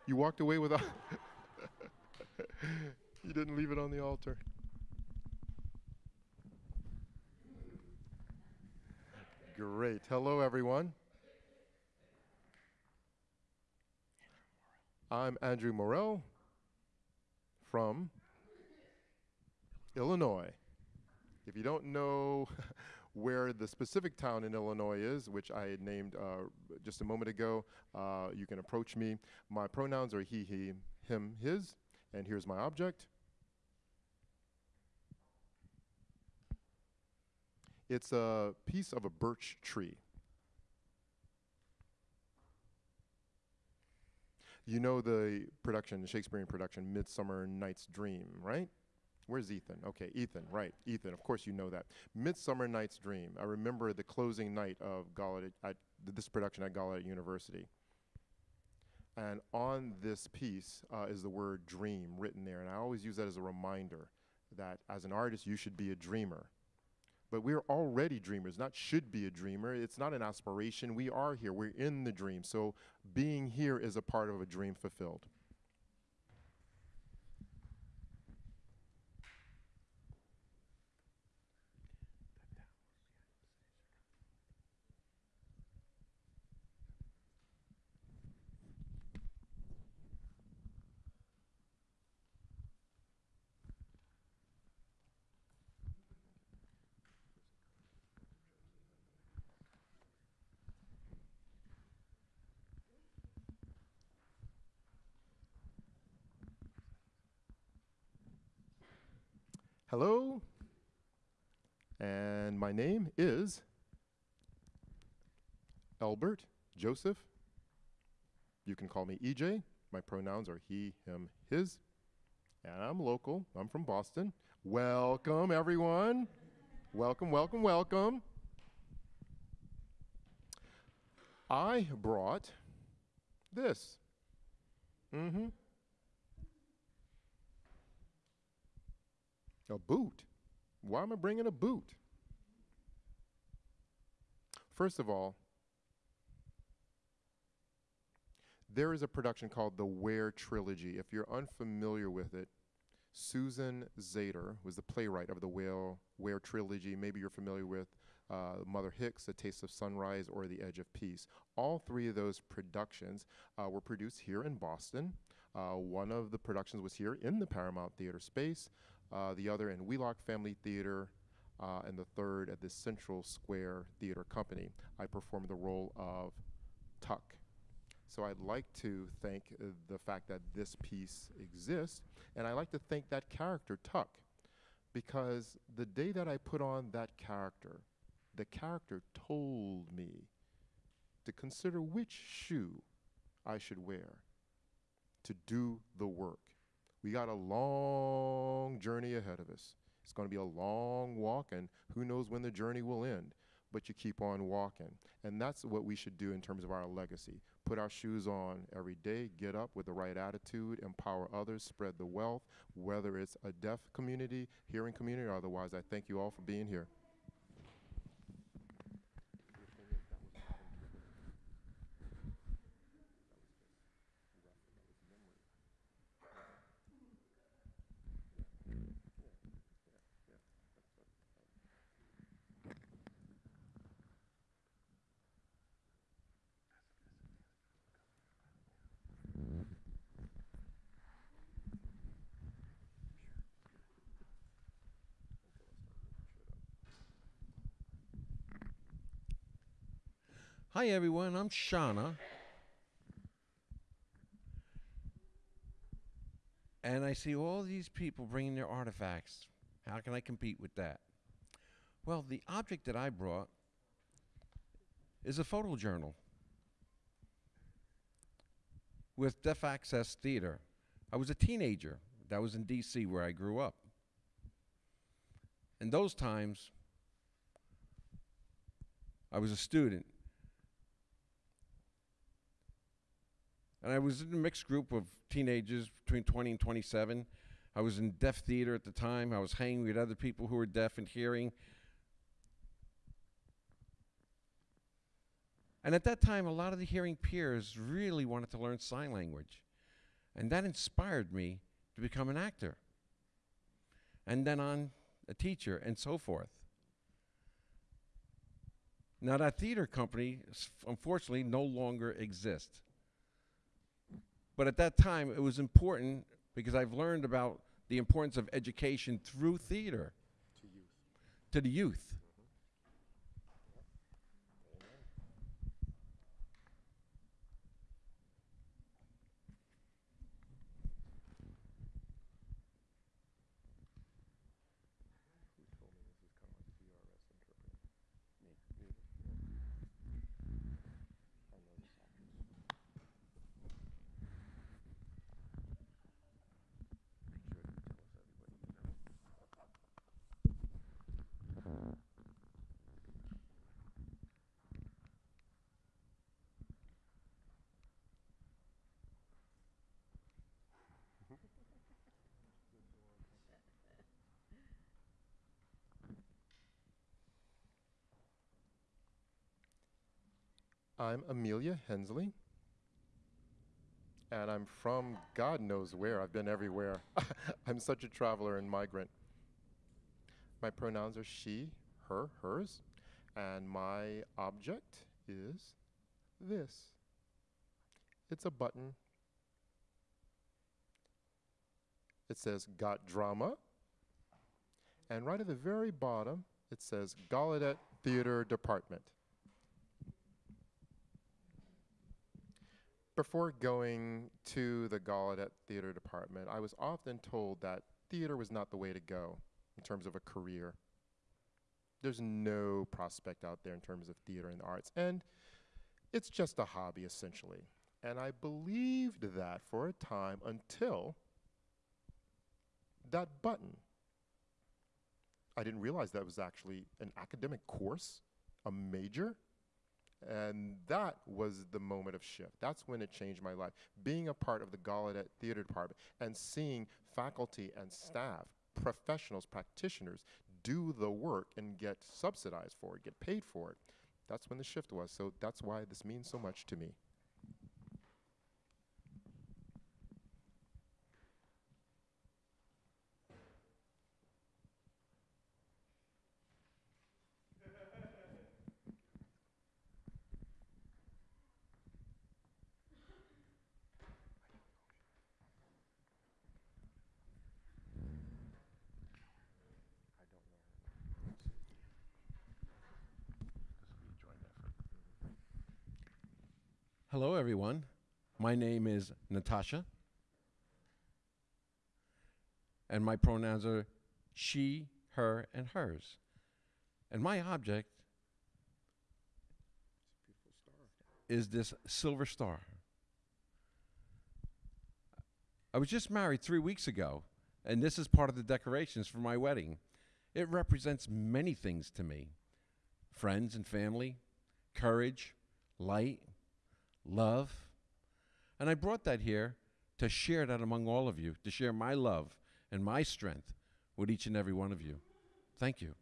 You walked away without. you didn't leave it on the altar. Great. Hello, everyone. I'm Andrew Morell from Illinois. If you don't know where the specific town in Illinois is, which I had named uh, just a moment ago, uh, you can approach me. My pronouns are he, he, him, his, and here's my object. It's a piece of a birch tree. You know the production, the Shakespearean production, Midsummer Night's Dream, right? Where's Ethan? Okay, Ethan, right. Ethan, of course you know that. Midsummer Night's Dream. I remember the closing night of Gallaudet, at this production at Gallaudet University. And on this piece uh, is the word dream written there. And I always use that as a reminder that as an artist, you should be a dreamer. But we're already dreamers, not should be a dreamer. It's not an aspiration. We are here. We're in the dream. So being here is a part of a dream fulfilled. Hello. And my name is Albert Joseph. You can call me EJ. My pronouns are he, him, his. And I'm local. I'm from Boston. Welcome, everyone. welcome, welcome, welcome. I brought this. Mm A boot? Why am I bringing a boot? First of all, there is a production called the Ware Trilogy. If you're unfamiliar with it, Suzan Zeder was the playwright of the Whale Ware Trilogy. Maybe you're familiar with uh, Mother Hicks, A Taste of Sunrise, or The Edge of Peace. All three of those productions uh, were produced here in Boston. Uh, one of the productions was here in the Paramount Theater space uh, the other in Wheelock Family Theater, uh, and the third at the Central Square Theater Company. I performed the role of Tuck. So I'd like to thank uh, the fact that this piece exists, and I'd like to thank that character, Tuck, because the day that I put on that character, the character told me to consider which shoe I should wear to do the work. We got a long journey ahead of us. It's going to be a long walk, and who knows when the journey will end. But you keep on walking. And that's what we should do in terms of our legacy. Put our shoes on every day, get up with the right attitude, empower others, spread the wealth, whether it's a deaf community, hearing community, or otherwise. I thank you all for being here. Hi, everyone. I'm Shauna. And I see all these people bringing their artifacts. How can I compete with that? Well, the object that I brought is a photojournal with Deaf Access Theater. I was a teenager. That was in D.C., where I grew up. In those times, I was a student. And I was in a mixed group of teenagers between 20 and 27. I was in deaf theater at the time. I was hanging with other people who were deaf and hearing. And at that time, a lot of the hearing peers really wanted to learn sign language. And that inspired me to become an actor. And then on a teacher and so forth. Now, that theater company, unfortunately, no longer exists. But at that time, it was important because I've learned about the importance of education through theater To youth. to the youth. I'm Amelia Hensley, and I'm from God knows where. I've been everywhere. I'm such a traveler and migrant. My pronouns are she, her, hers, and my object is this. It's a button. It says Got Drama. And right at the very bottom, it says Gallaudet Theater Department. Before going to the Gallaudet Theater Department, I was often told that theater was not the way to go in terms of a career. There's no prospect out there in terms of theater and the arts, and it's just a hobby essentially. And I believed that for a time until that button. I didn't realize that was actually an academic course, a major. And that was the moment of shift. That's when it changed my life. Being a part of the Gallaudet Theater Department and seeing faculty and staff, professionals, practitioners do the work and get subsidized for it, get paid for it. That's when the shift was. So that's why this means so much to me. Hello, everyone. My name is Natasha, and my pronouns are she, her, and hers. And my object is this silver star. I was just married three weeks ago, and this is part of the decorations for my wedding. It represents many things to me friends and family, courage, light, love. And I brought that here to share that among all of you, to share my love and my strength with each and every one of you. Thank you.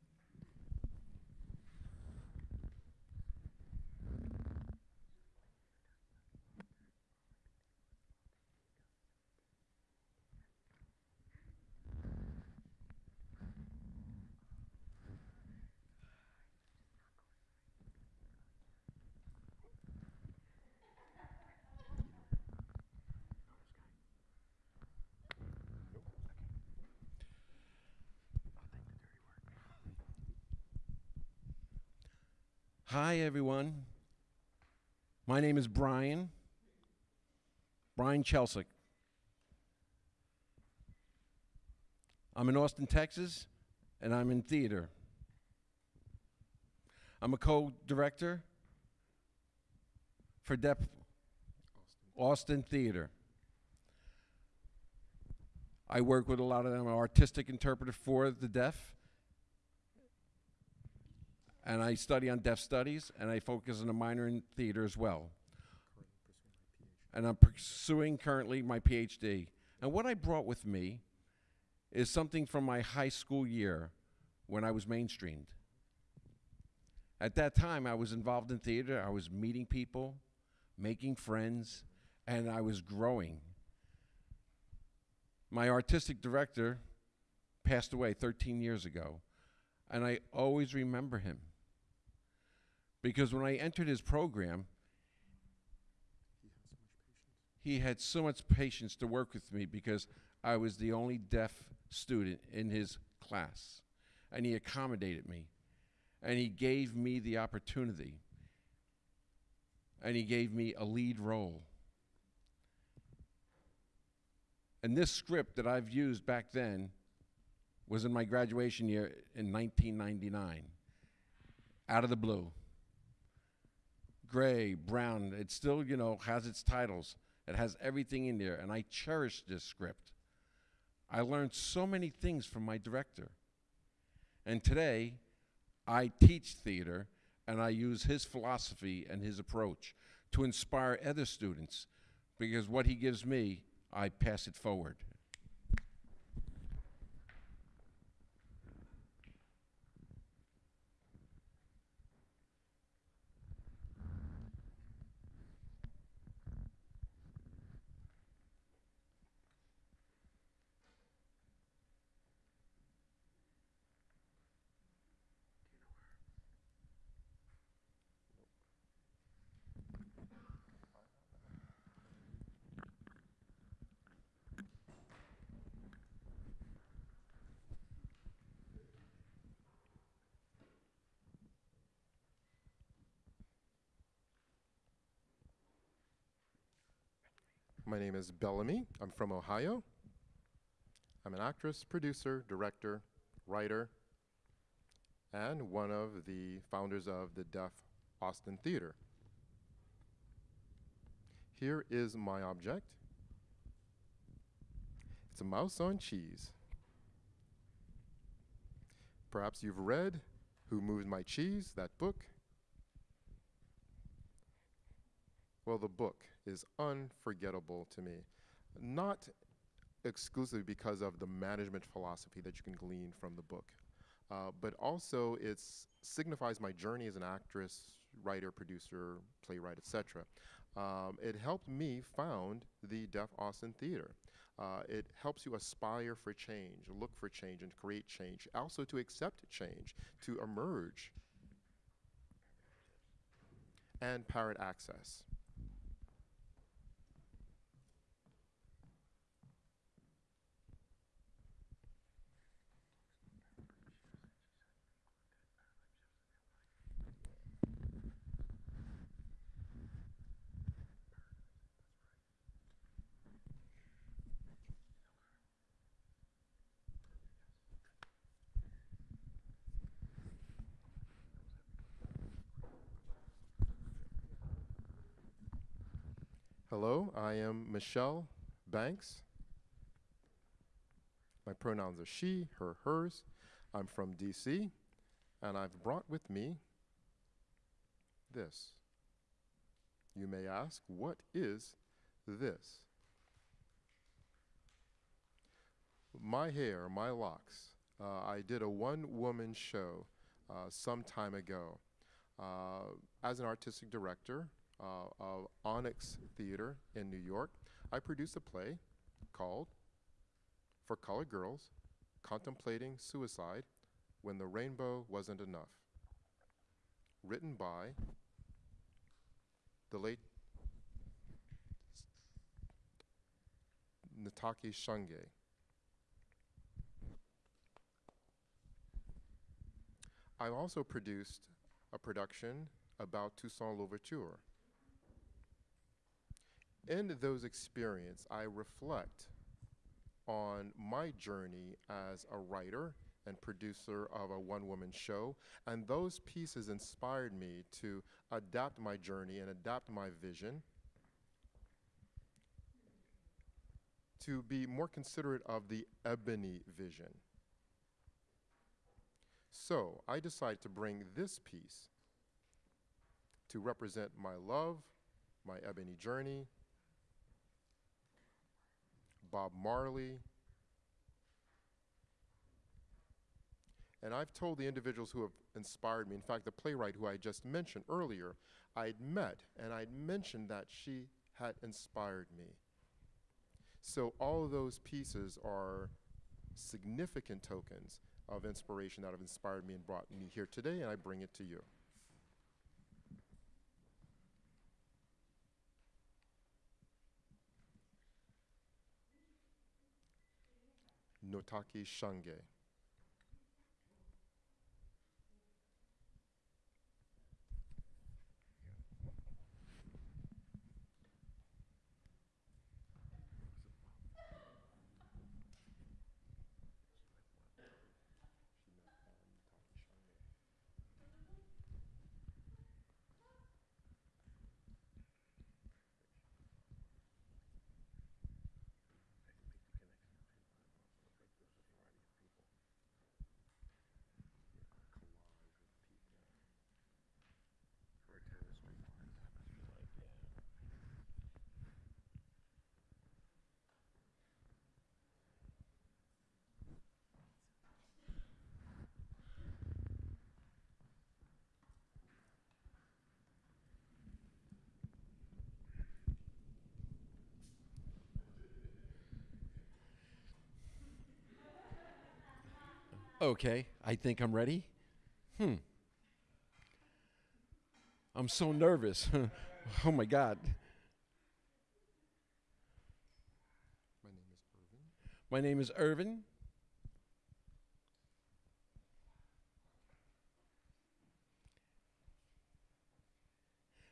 Hi, everyone. My name is Brian. Brian Chelsick. I'm in Austin, Texas, and I'm in theater. I'm a co director for Deaf Austin Theater. I work with a lot of them, I'm an artistic interpreter for the deaf and I study on deaf studies, and I focus on a minor in theater as well. And I'm pursuing currently my PhD. And what I brought with me is something from my high school year when I was mainstreamed. At that time, I was involved in theater, I was meeting people, making friends, and I was growing. My artistic director passed away 13 years ago, and I always remember him. Because when I entered his program, he had so much patience to work with me because I was the only deaf student in his class. And he accommodated me. And he gave me the opportunity. And he gave me a lead role. And this script that I've used back then was in my graduation year in 1999, out of the blue gray, brown. It still, you know, has its titles. It has everything in there, and I cherish this script. I learned so many things from my director. And today, I teach theater, and I use his philosophy and his approach to inspire other students because what he gives me, I pass it forward. My name is Bellamy. I'm from Ohio. I'm an actress, producer, director, writer, and one of the founders of the Deaf Austin Theater. Here is my object. It's a mouse on cheese. Perhaps you've read Who Moved My Cheese, that book. Well, the book is unforgettable to me. Not exclusively because of the management philosophy that you can glean from the book, uh, but also it signifies my journey as an actress, writer, producer, playwright, etc. Um, it helped me found the Deaf Austin Theater. Uh, it helps you aspire for change, look for change, and create change. Also, to accept change, to emerge, and Parrot Access. Hello, I am Michelle Banks. My pronouns are she, her, hers. I'm from DC, and I've brought with me this. You may ask, what is this? My hair, my locks. Uh, I did a one woman show uh, some time ago. Uh, as an artistic director, uh, of Onyx Theater in New York, I produced a play called For Colored Girls Contemplating Suicide When the Rainbow Wasn't Enough, written by the late Ntozake Shange. I also produced a production about Toussaint Louverture. In those experiences, I reflect on my journey as a writer and producer of a one woman show. And those pieces inspired me to adapt my journey and adapt my vision to be more considerate of the ebony vision. So I decided to bring this piece to represent my love, my ebony journey, Bob Marley. And I've told the individuals who have inspired me, in fact, the playwright who I just mentioned earlier, I'd met and I'd mentioned that she had inspired me. So all of those pieces are significant tokens of inspiration that have inspired me and brought me here today, and I bring it to you. Ntozake Shange. Okay, I think I'm ready. Hmm. I'm so nervous. oh my God. My name is Irvin. My name is Irvin.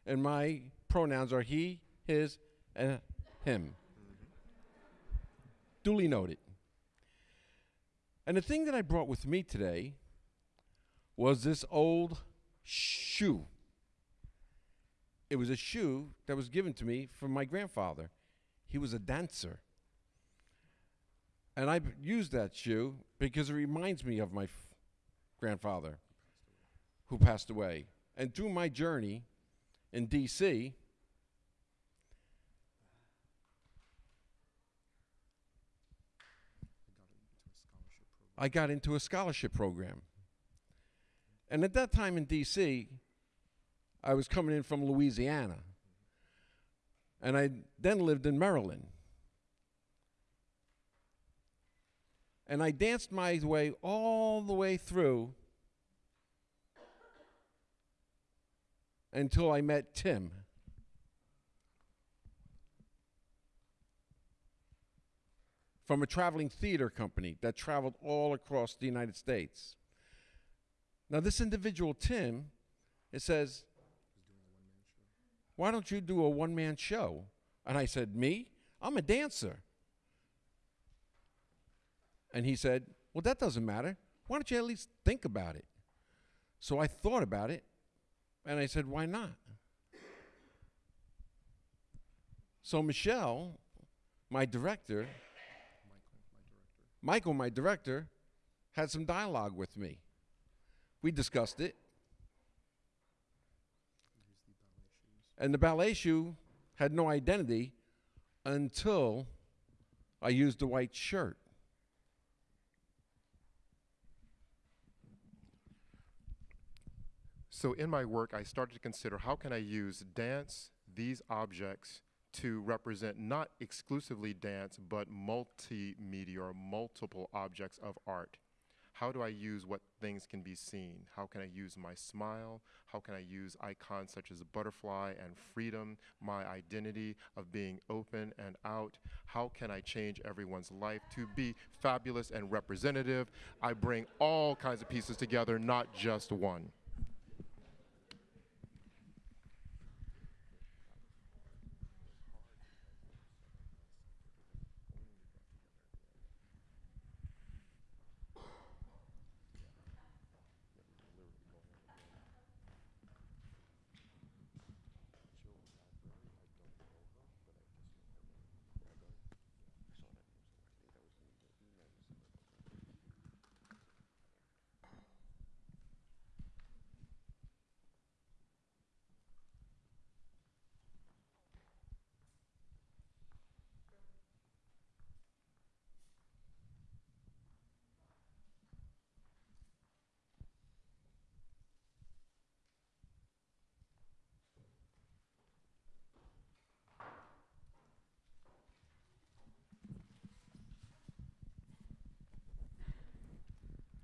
And my pronouns are he, his, and him. Duly noted. And the thing that I brought with me today was this old shoe. It was a shoe that was given to me from my grandfather. He was a dancer. And I use that shoe because it reminds me of my grandfather who passed away. And through my journey in DC, I got into a scholarship program. And at that time in DC, I was coming in from Louisiana. And I then lived in Maryland. And I danced my way all the way through until I met Tim. From a traveling theater company that traveled all across the United States. Now, this individual, Tim, it says, Why don't you do a one man show? And I said, Me? I'm a dancer. And he said, Well, that doesn't matter. Why don't you at least think about it? So I thought about it, and I said, Why not? So Michelle, my director, Michael, my director, had some dialogue with me. We discussed it. And the ballet shoe had no identity until I used the white shirt. So in my work, I started to consider how can I use dance, these objects, to represent not exclusively dance, but multimedia or multiple objects of art. How do I use what things can be seen? How can I use my smile? How can I use icons such as a butterfly and freedom, my identity of being open and out? How can I change everyone's life to be fabulous and representative? I bring all kinds of pieces together, not just one.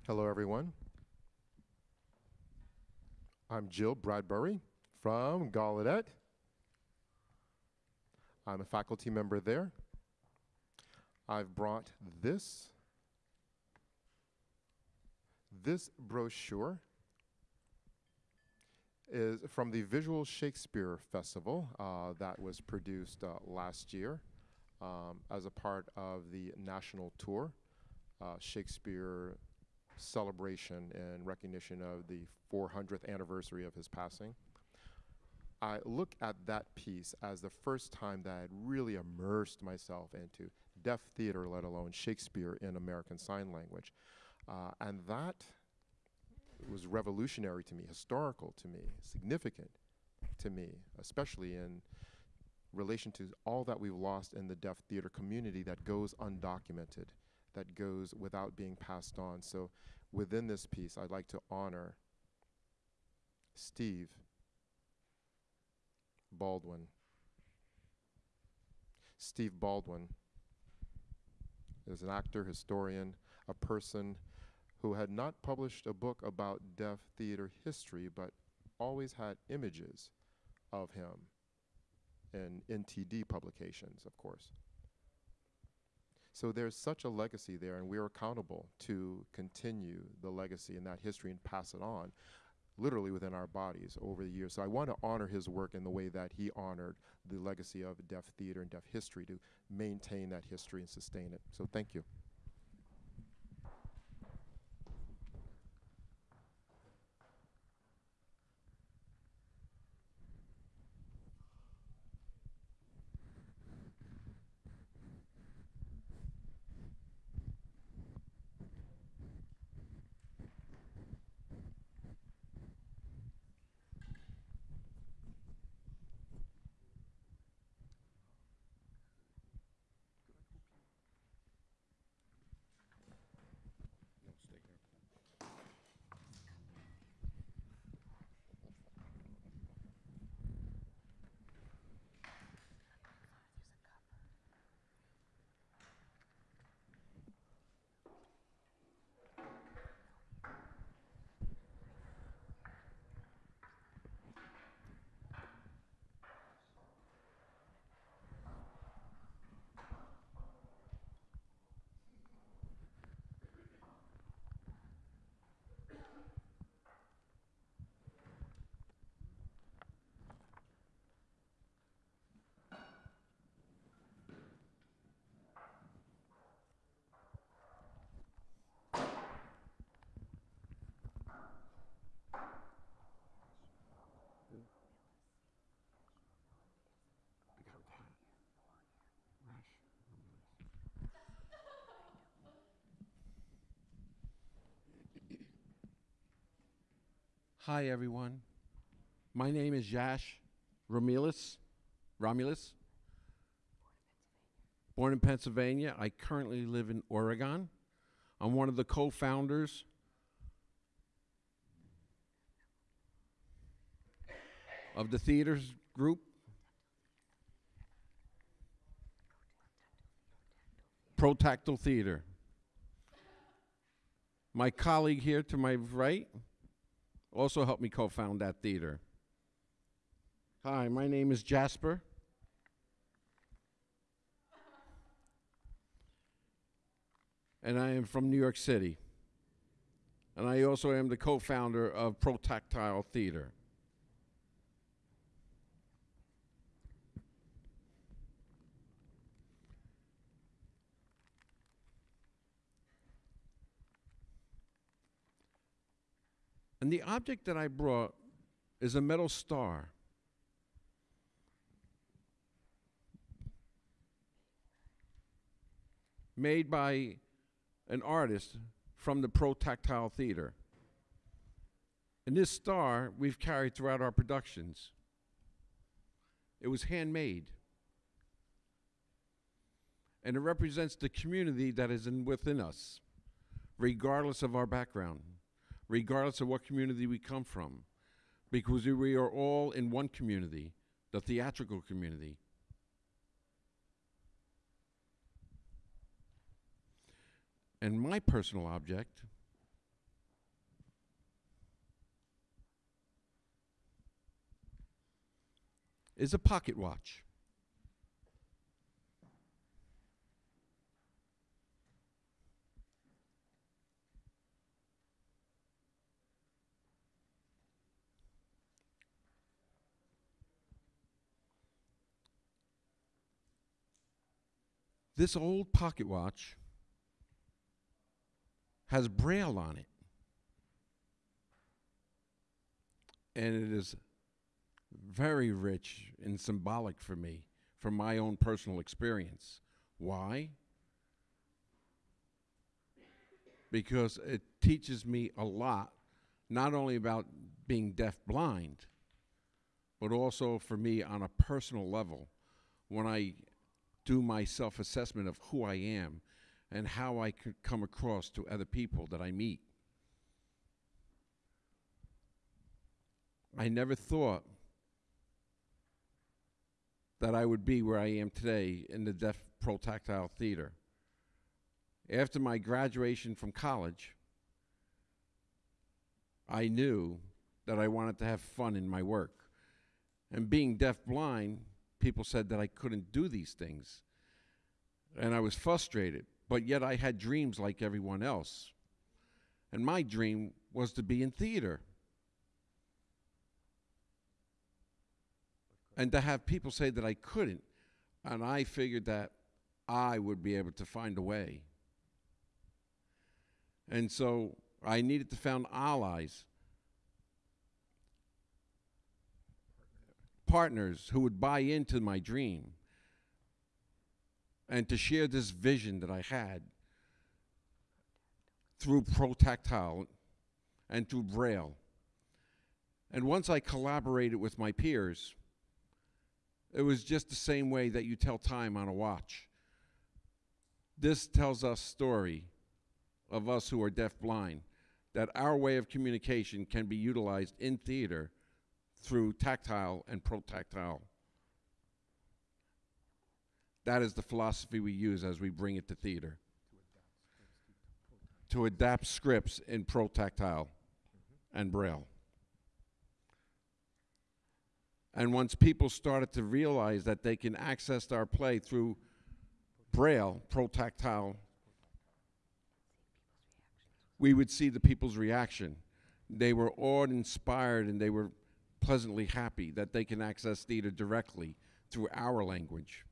Hello, everyone. I'm Jill Bradbury from Gallaudet. I'm a faculty member there. I've brought this, this brochure is from the Visual Shakespeare Festival uh, that was produced uh, last year um, as a part of the national tour, uh, Shakespeare celebration and recognition of the 400th anniversary of his passing. I look at that piece as the first time that I had really immersed myself into deaf theater, let alone Shakespeare in American Sign Language. Uh, and that was revolutionary to me, historical to me, significant to me, especially in relation to all that we've lost in the deaf theater community that goes undocumented, that goes without being passed on. So within this piece, I'd like to honor Steve Baldwin. Steve Baldwin is an actor, historian, a person who had not published a book about deaf theater history, but always had images of him in NTD publications, of course. So there's such a legacy there, and we're accountable to continue the legacy and that history and pass it on. literally within our bodies over the years. So I want to honor his work in the way that he honored the legacy of deaf theater and deaf history to maintain that history and sustain it. So thank you. Hi, everyone. My name is Yash Romulus. Romulus. Born in Pennsylvania. I currently live in Oregon. I'm one of the co founders of the theaters group. Protactile Theater. My colleague here to my right also helped me co-found that theater. Hi, my name is Jasper. And I am from New York City. And I also am the co-founder of Protactile Theater. And the object that I brought is a metal star. Made by an artist from the Protactile Theater. And this star we've carried throughout our productions. It was handmade. And it represents the community that is in within us, regardless of our background regardless of what community we come from, because we are all in one community, the theatrical community. And my personal object is a pocket watch. This old pocket watch has braille on it. And it is very rich and symbolic for me, from my own personal experience. Why? Because it teaches me a lot, not only about being deaf blind, but also for me on a personal level. When I do my self assessment of who I am and how I could come across to other people that I meet. I never thought that I would be where I am today in the Deaf Protactile Theater. After my graduation from college, I knew that I wanted to have fun in my work. And being deaf blind, people said that I couldn't do these things. And I was frustrated, but yet I had dreams like everyone else. And my dream was to be in theater. And to have people say that I couldn't. And I figured that I would be able to find a way. And so I needed to found allies partners who would buy into my dream and to share this vision that I had through ProTactile and through Braille. And once I collaborated with my peers, it was just the same way that you tell time on a watch. This tells us story of us who are deaf-blind, that our way of communication can be utilized in theater through tactile and protactile. That is the philosophy we use as we bring it to theater. To adapt scripts in protactile and braille. And once people started to realize that they can access our play through braille, protactile, we would see the people's reaction. They were awed, inspired, and they were pleasantly happy that they can access theater directly through our language.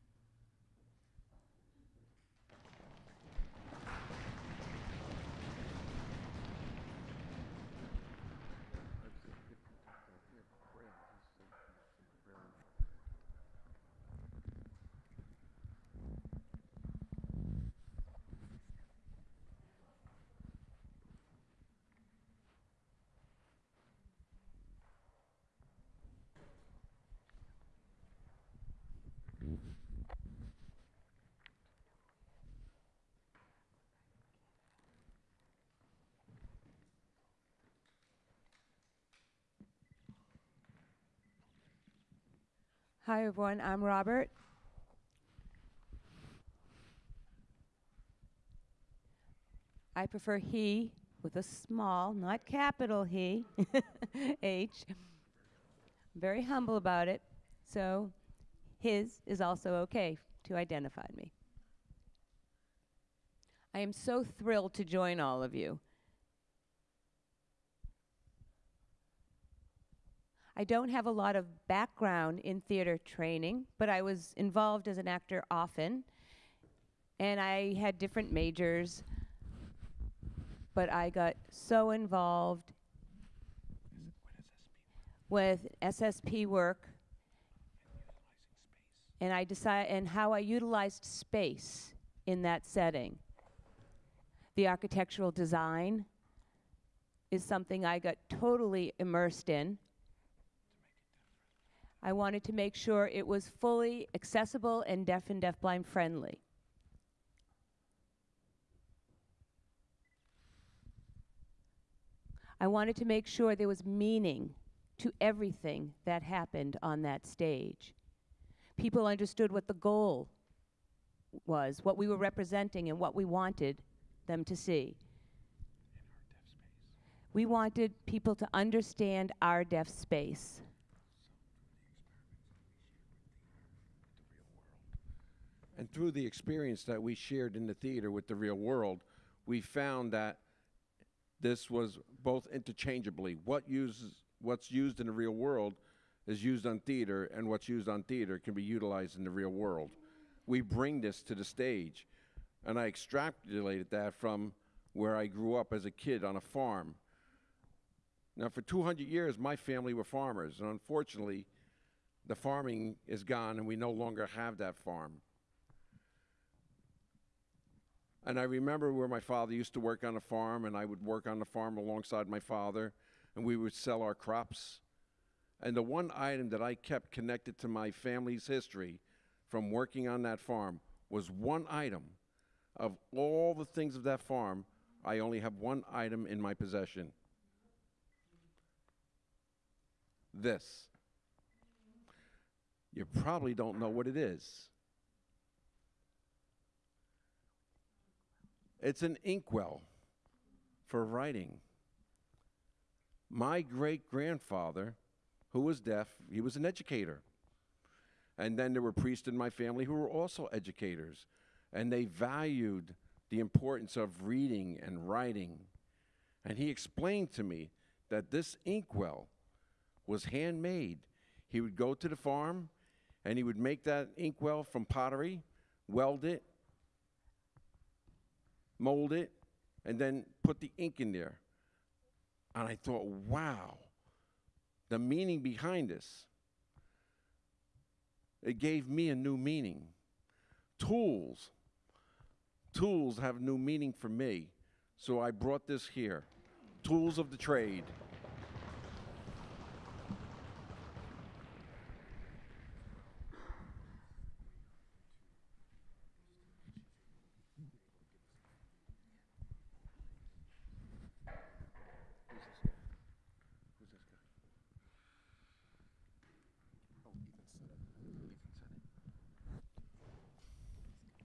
Hi, everyone. I'm Robert. I prefer he with a small, not capital he, H. Very humble about it, so his is also okay to identify me. I am so thrilled to join all of you. I don't have a lot of background in theater training, but I was involved as an actor often. And I had different majors, but I got so involved with SSP work and I decided and how I utilized space in that setting. The architectural design is something I got totally immersed in. I wanted to make sure it was fully accessible and deaf and deafblind friendly. I wanted to make sure there was meaning to everything that happened on that stage. People understood what the goal was, what we were representing, and what we wanted them to see. We wanted people to understand our deaf space. And through the experience that we shared in the theater with the real world, we found that this was both interchangeably. What uses what's used in the real world is used on theater, and what's used on theater can be utilized in the real world. We bring this to the stage, and I extrapolated that from where I grew up as a kid on a farm. Now, for 200 years, my family were farmers, and unfortunately, the farming is gone, and we no longer have that farm. And I remember where my father used to work on a farm, and I would work on the farm alongside my father, and we would sell our crops. And the one item that I kept connected to my family's history from working on that farm was one item. Of all the things of that farm, I only have one item in my possession. This. You probably don't know what it is. It's an inkwell for writing. My great grandfather, who was deaf, he was an educator. And then there were priests in my family who were also educators. And they valued the importance of reading and writing. And he explained to me that this inkwell was handmade. He would go to the farm, and he would make that inkwell from pottery, weld it, mold it, and then put the ink in there. And I thought, wow, the meaning behind this. It gave me a new meaning. Tools. Tools have new meaning for me. So I brought this here. Tools of the trade.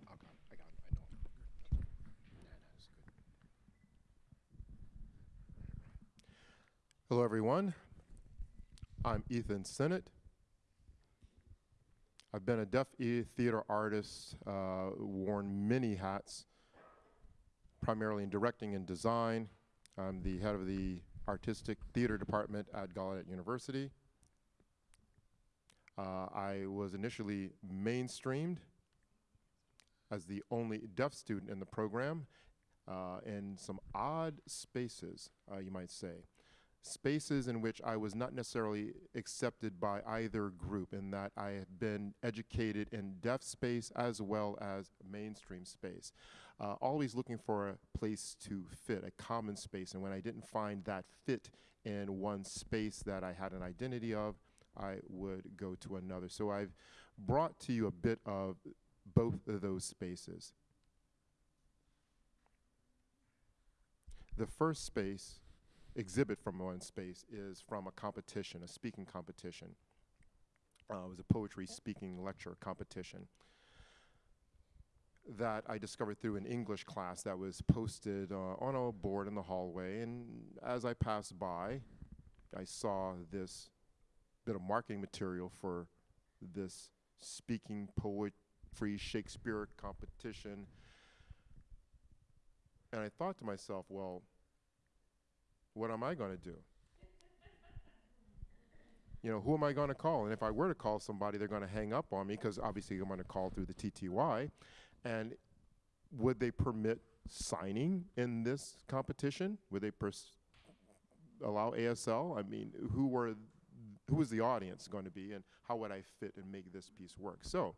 I got it, I got it, I know. Yeah, that's good. Hello, everyone. I'm Ethan Sinnott. I've been a deaf theater artist, uh, worn many hats, primarily in directing and design. I'm the head of the artistic theater department at Gallaudet University. Uh, I was initially mainstreamed as the only deaf student in the program uh, in some odd spaces, uh, you might say. Spaces in which I was not necessarily accepted by either group, in that I had been educated in deaf space as well as mainstream space. Uh, always looking for a place to fit, a common space. And when I didn't find that fit in one space that I had an identity of, I would go to another. So I've brought to you a bit of both of those spaces. The first space, exhibit from one space, is from a competition, a speaking competition. Uh, it was a poetry speaking lecture competition that I discovered through an English class that was posted uh, on a board in the hallway. And as I passed by, I saw this bit of marketing material for this speaking poetry Shakespeare competition. And I thought to myself, well, what am I going to do? You know, who am I going to call? And if I were to call somebody, they're going to hang up on me because obviously I'm going to call through the TTY. And would they permit signing in this competition? Would they allow ASL? I mean, who were who was the audience going to be, and how would I fit and make this piece work? So.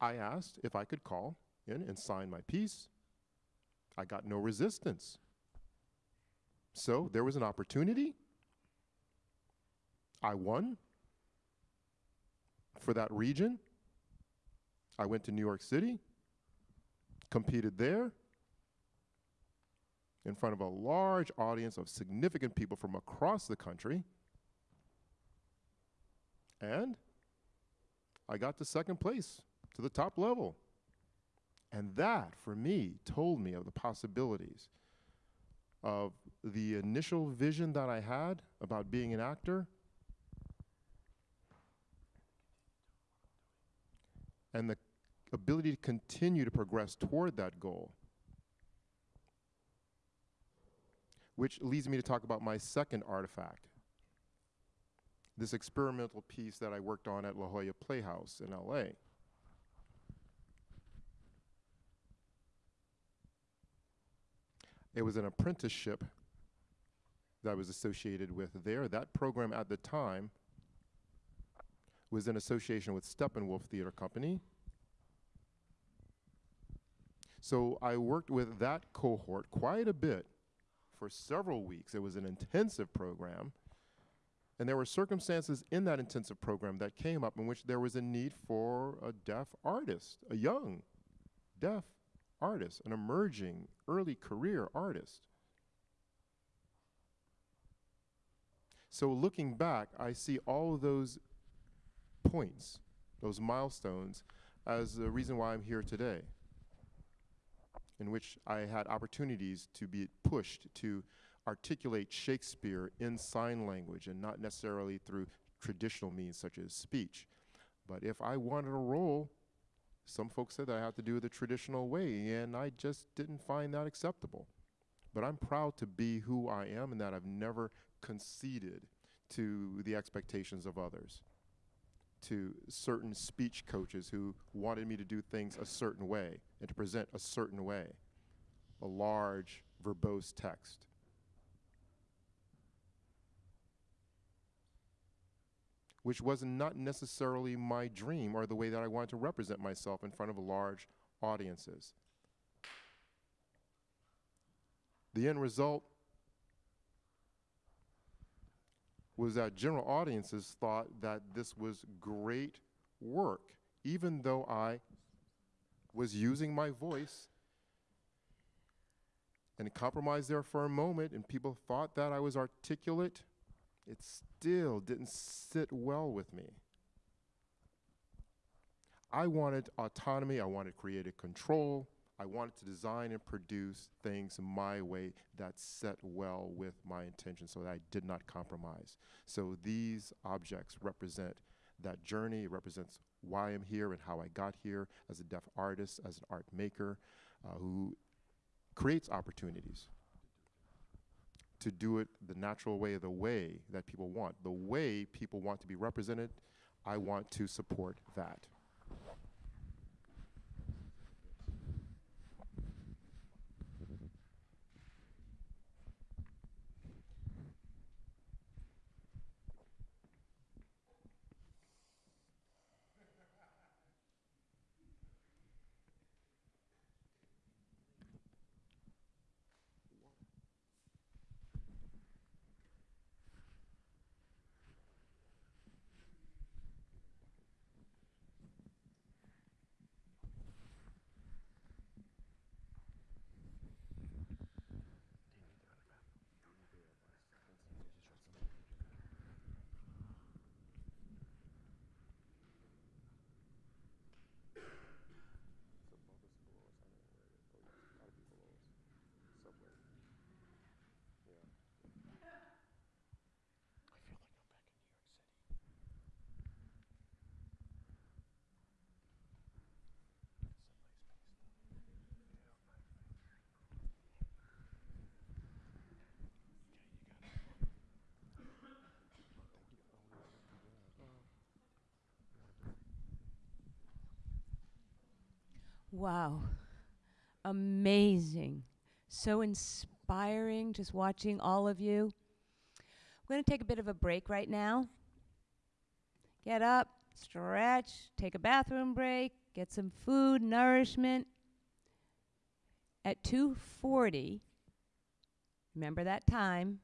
I asked if I could call in and sign my piece. I got no resistance. So there was an opportunity. I won for that region. I went to New York City, competed there in front of a large audience of significant people from across the country. And I got to second place to the top level. And that, for me, told me of the possibilities of the initial vision that I had about being an actor and the ability to continue to progress toward that goal. Which leads me to talk about my second artifact this experimental piece that I worked on at La Jolla Playhouse in LA. It was an apprenticeship that I was associated with there. That program at the time was in association with Steppenwolf Theater Company. So I worked with that cohort quite a bit for several weeks. It was an intensive program. And there were circumstances in that intensive program that came up in which there was a need for a deaf artist, a young deaf artist, an emerging early career artist. So looking back, I see all of those points, those milestones, as the reason why I'm here today, in which I had opportunities to be pushed to articulate Shakespeare in sign language and not necessarily through traditional means such as speech. But if I wanted a role, some folks said that I had to do it the traditional way, and I just didn't find that acceptable. but I'm proud to be who I am and that I've never conceded to the expectations of others, to certain speech coaches who wanted me to do things a certain way and to present a certain way, a large, verbose text. Which was not necessarily my dream or the way that I wanted to represent myself in front of large audiences. The end result was that general audiences thought that this was great work, even though I was using my voice and compromised there for a moment, and people thought that I was articulate. It still didn't sit well with me. I wanted autonomy, I wanted creative control, I wanted to design and produce things my way that set well with my intention so that I did not compromise. So these objects represent that journey, it represents why I'm here and how I got here as a deaf artist, as an art maker uh, who creates opportunities to do it the natural way, the way that people want. The way people want to be represented, I want to support that. Wow. Amazing. So inspiring just watching all of you. We're going to take a bit of a break right now. Get up, stretch, take a bathroom break, get some food, nourishment. At 2:40, remember that time.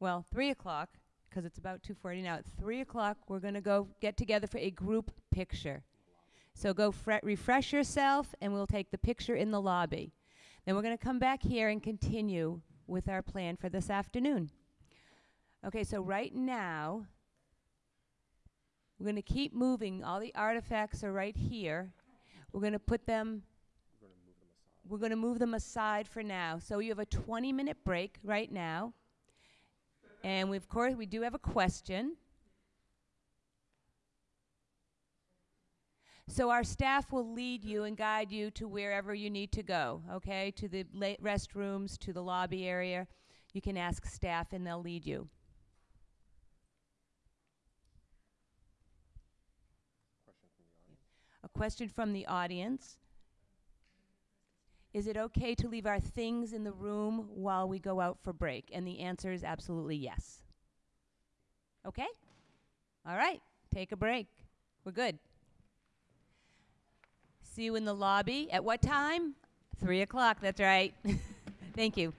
Well, 3 o'clock, because it's about 2:40 now. At 3 o'clock, we're going to go get together for a group picture. So go fre- refresh yourself, and we'll take the picture in the lobby. Then we're going to come back here and continue with our plan for this afternoon. Okay, so right now, we're going to keep moving. All the artifacts are right here. We're going to put them. We're going to move them aside for now. So you have a 20 minute break right now. And we, of course, we do have a question. So our staff will lead you and guide you to wherever you need to go, okay? To the restrooms, to the lobby area. You can ask staff and they'll lead you. A question from the audience. Is it okay to leave our things in the room while we go out for break? And the answer is absolutely yes. Okay? All right, take a break. We're good. See you in the lobby. At what time? Three o'clock, that's right. Thank you.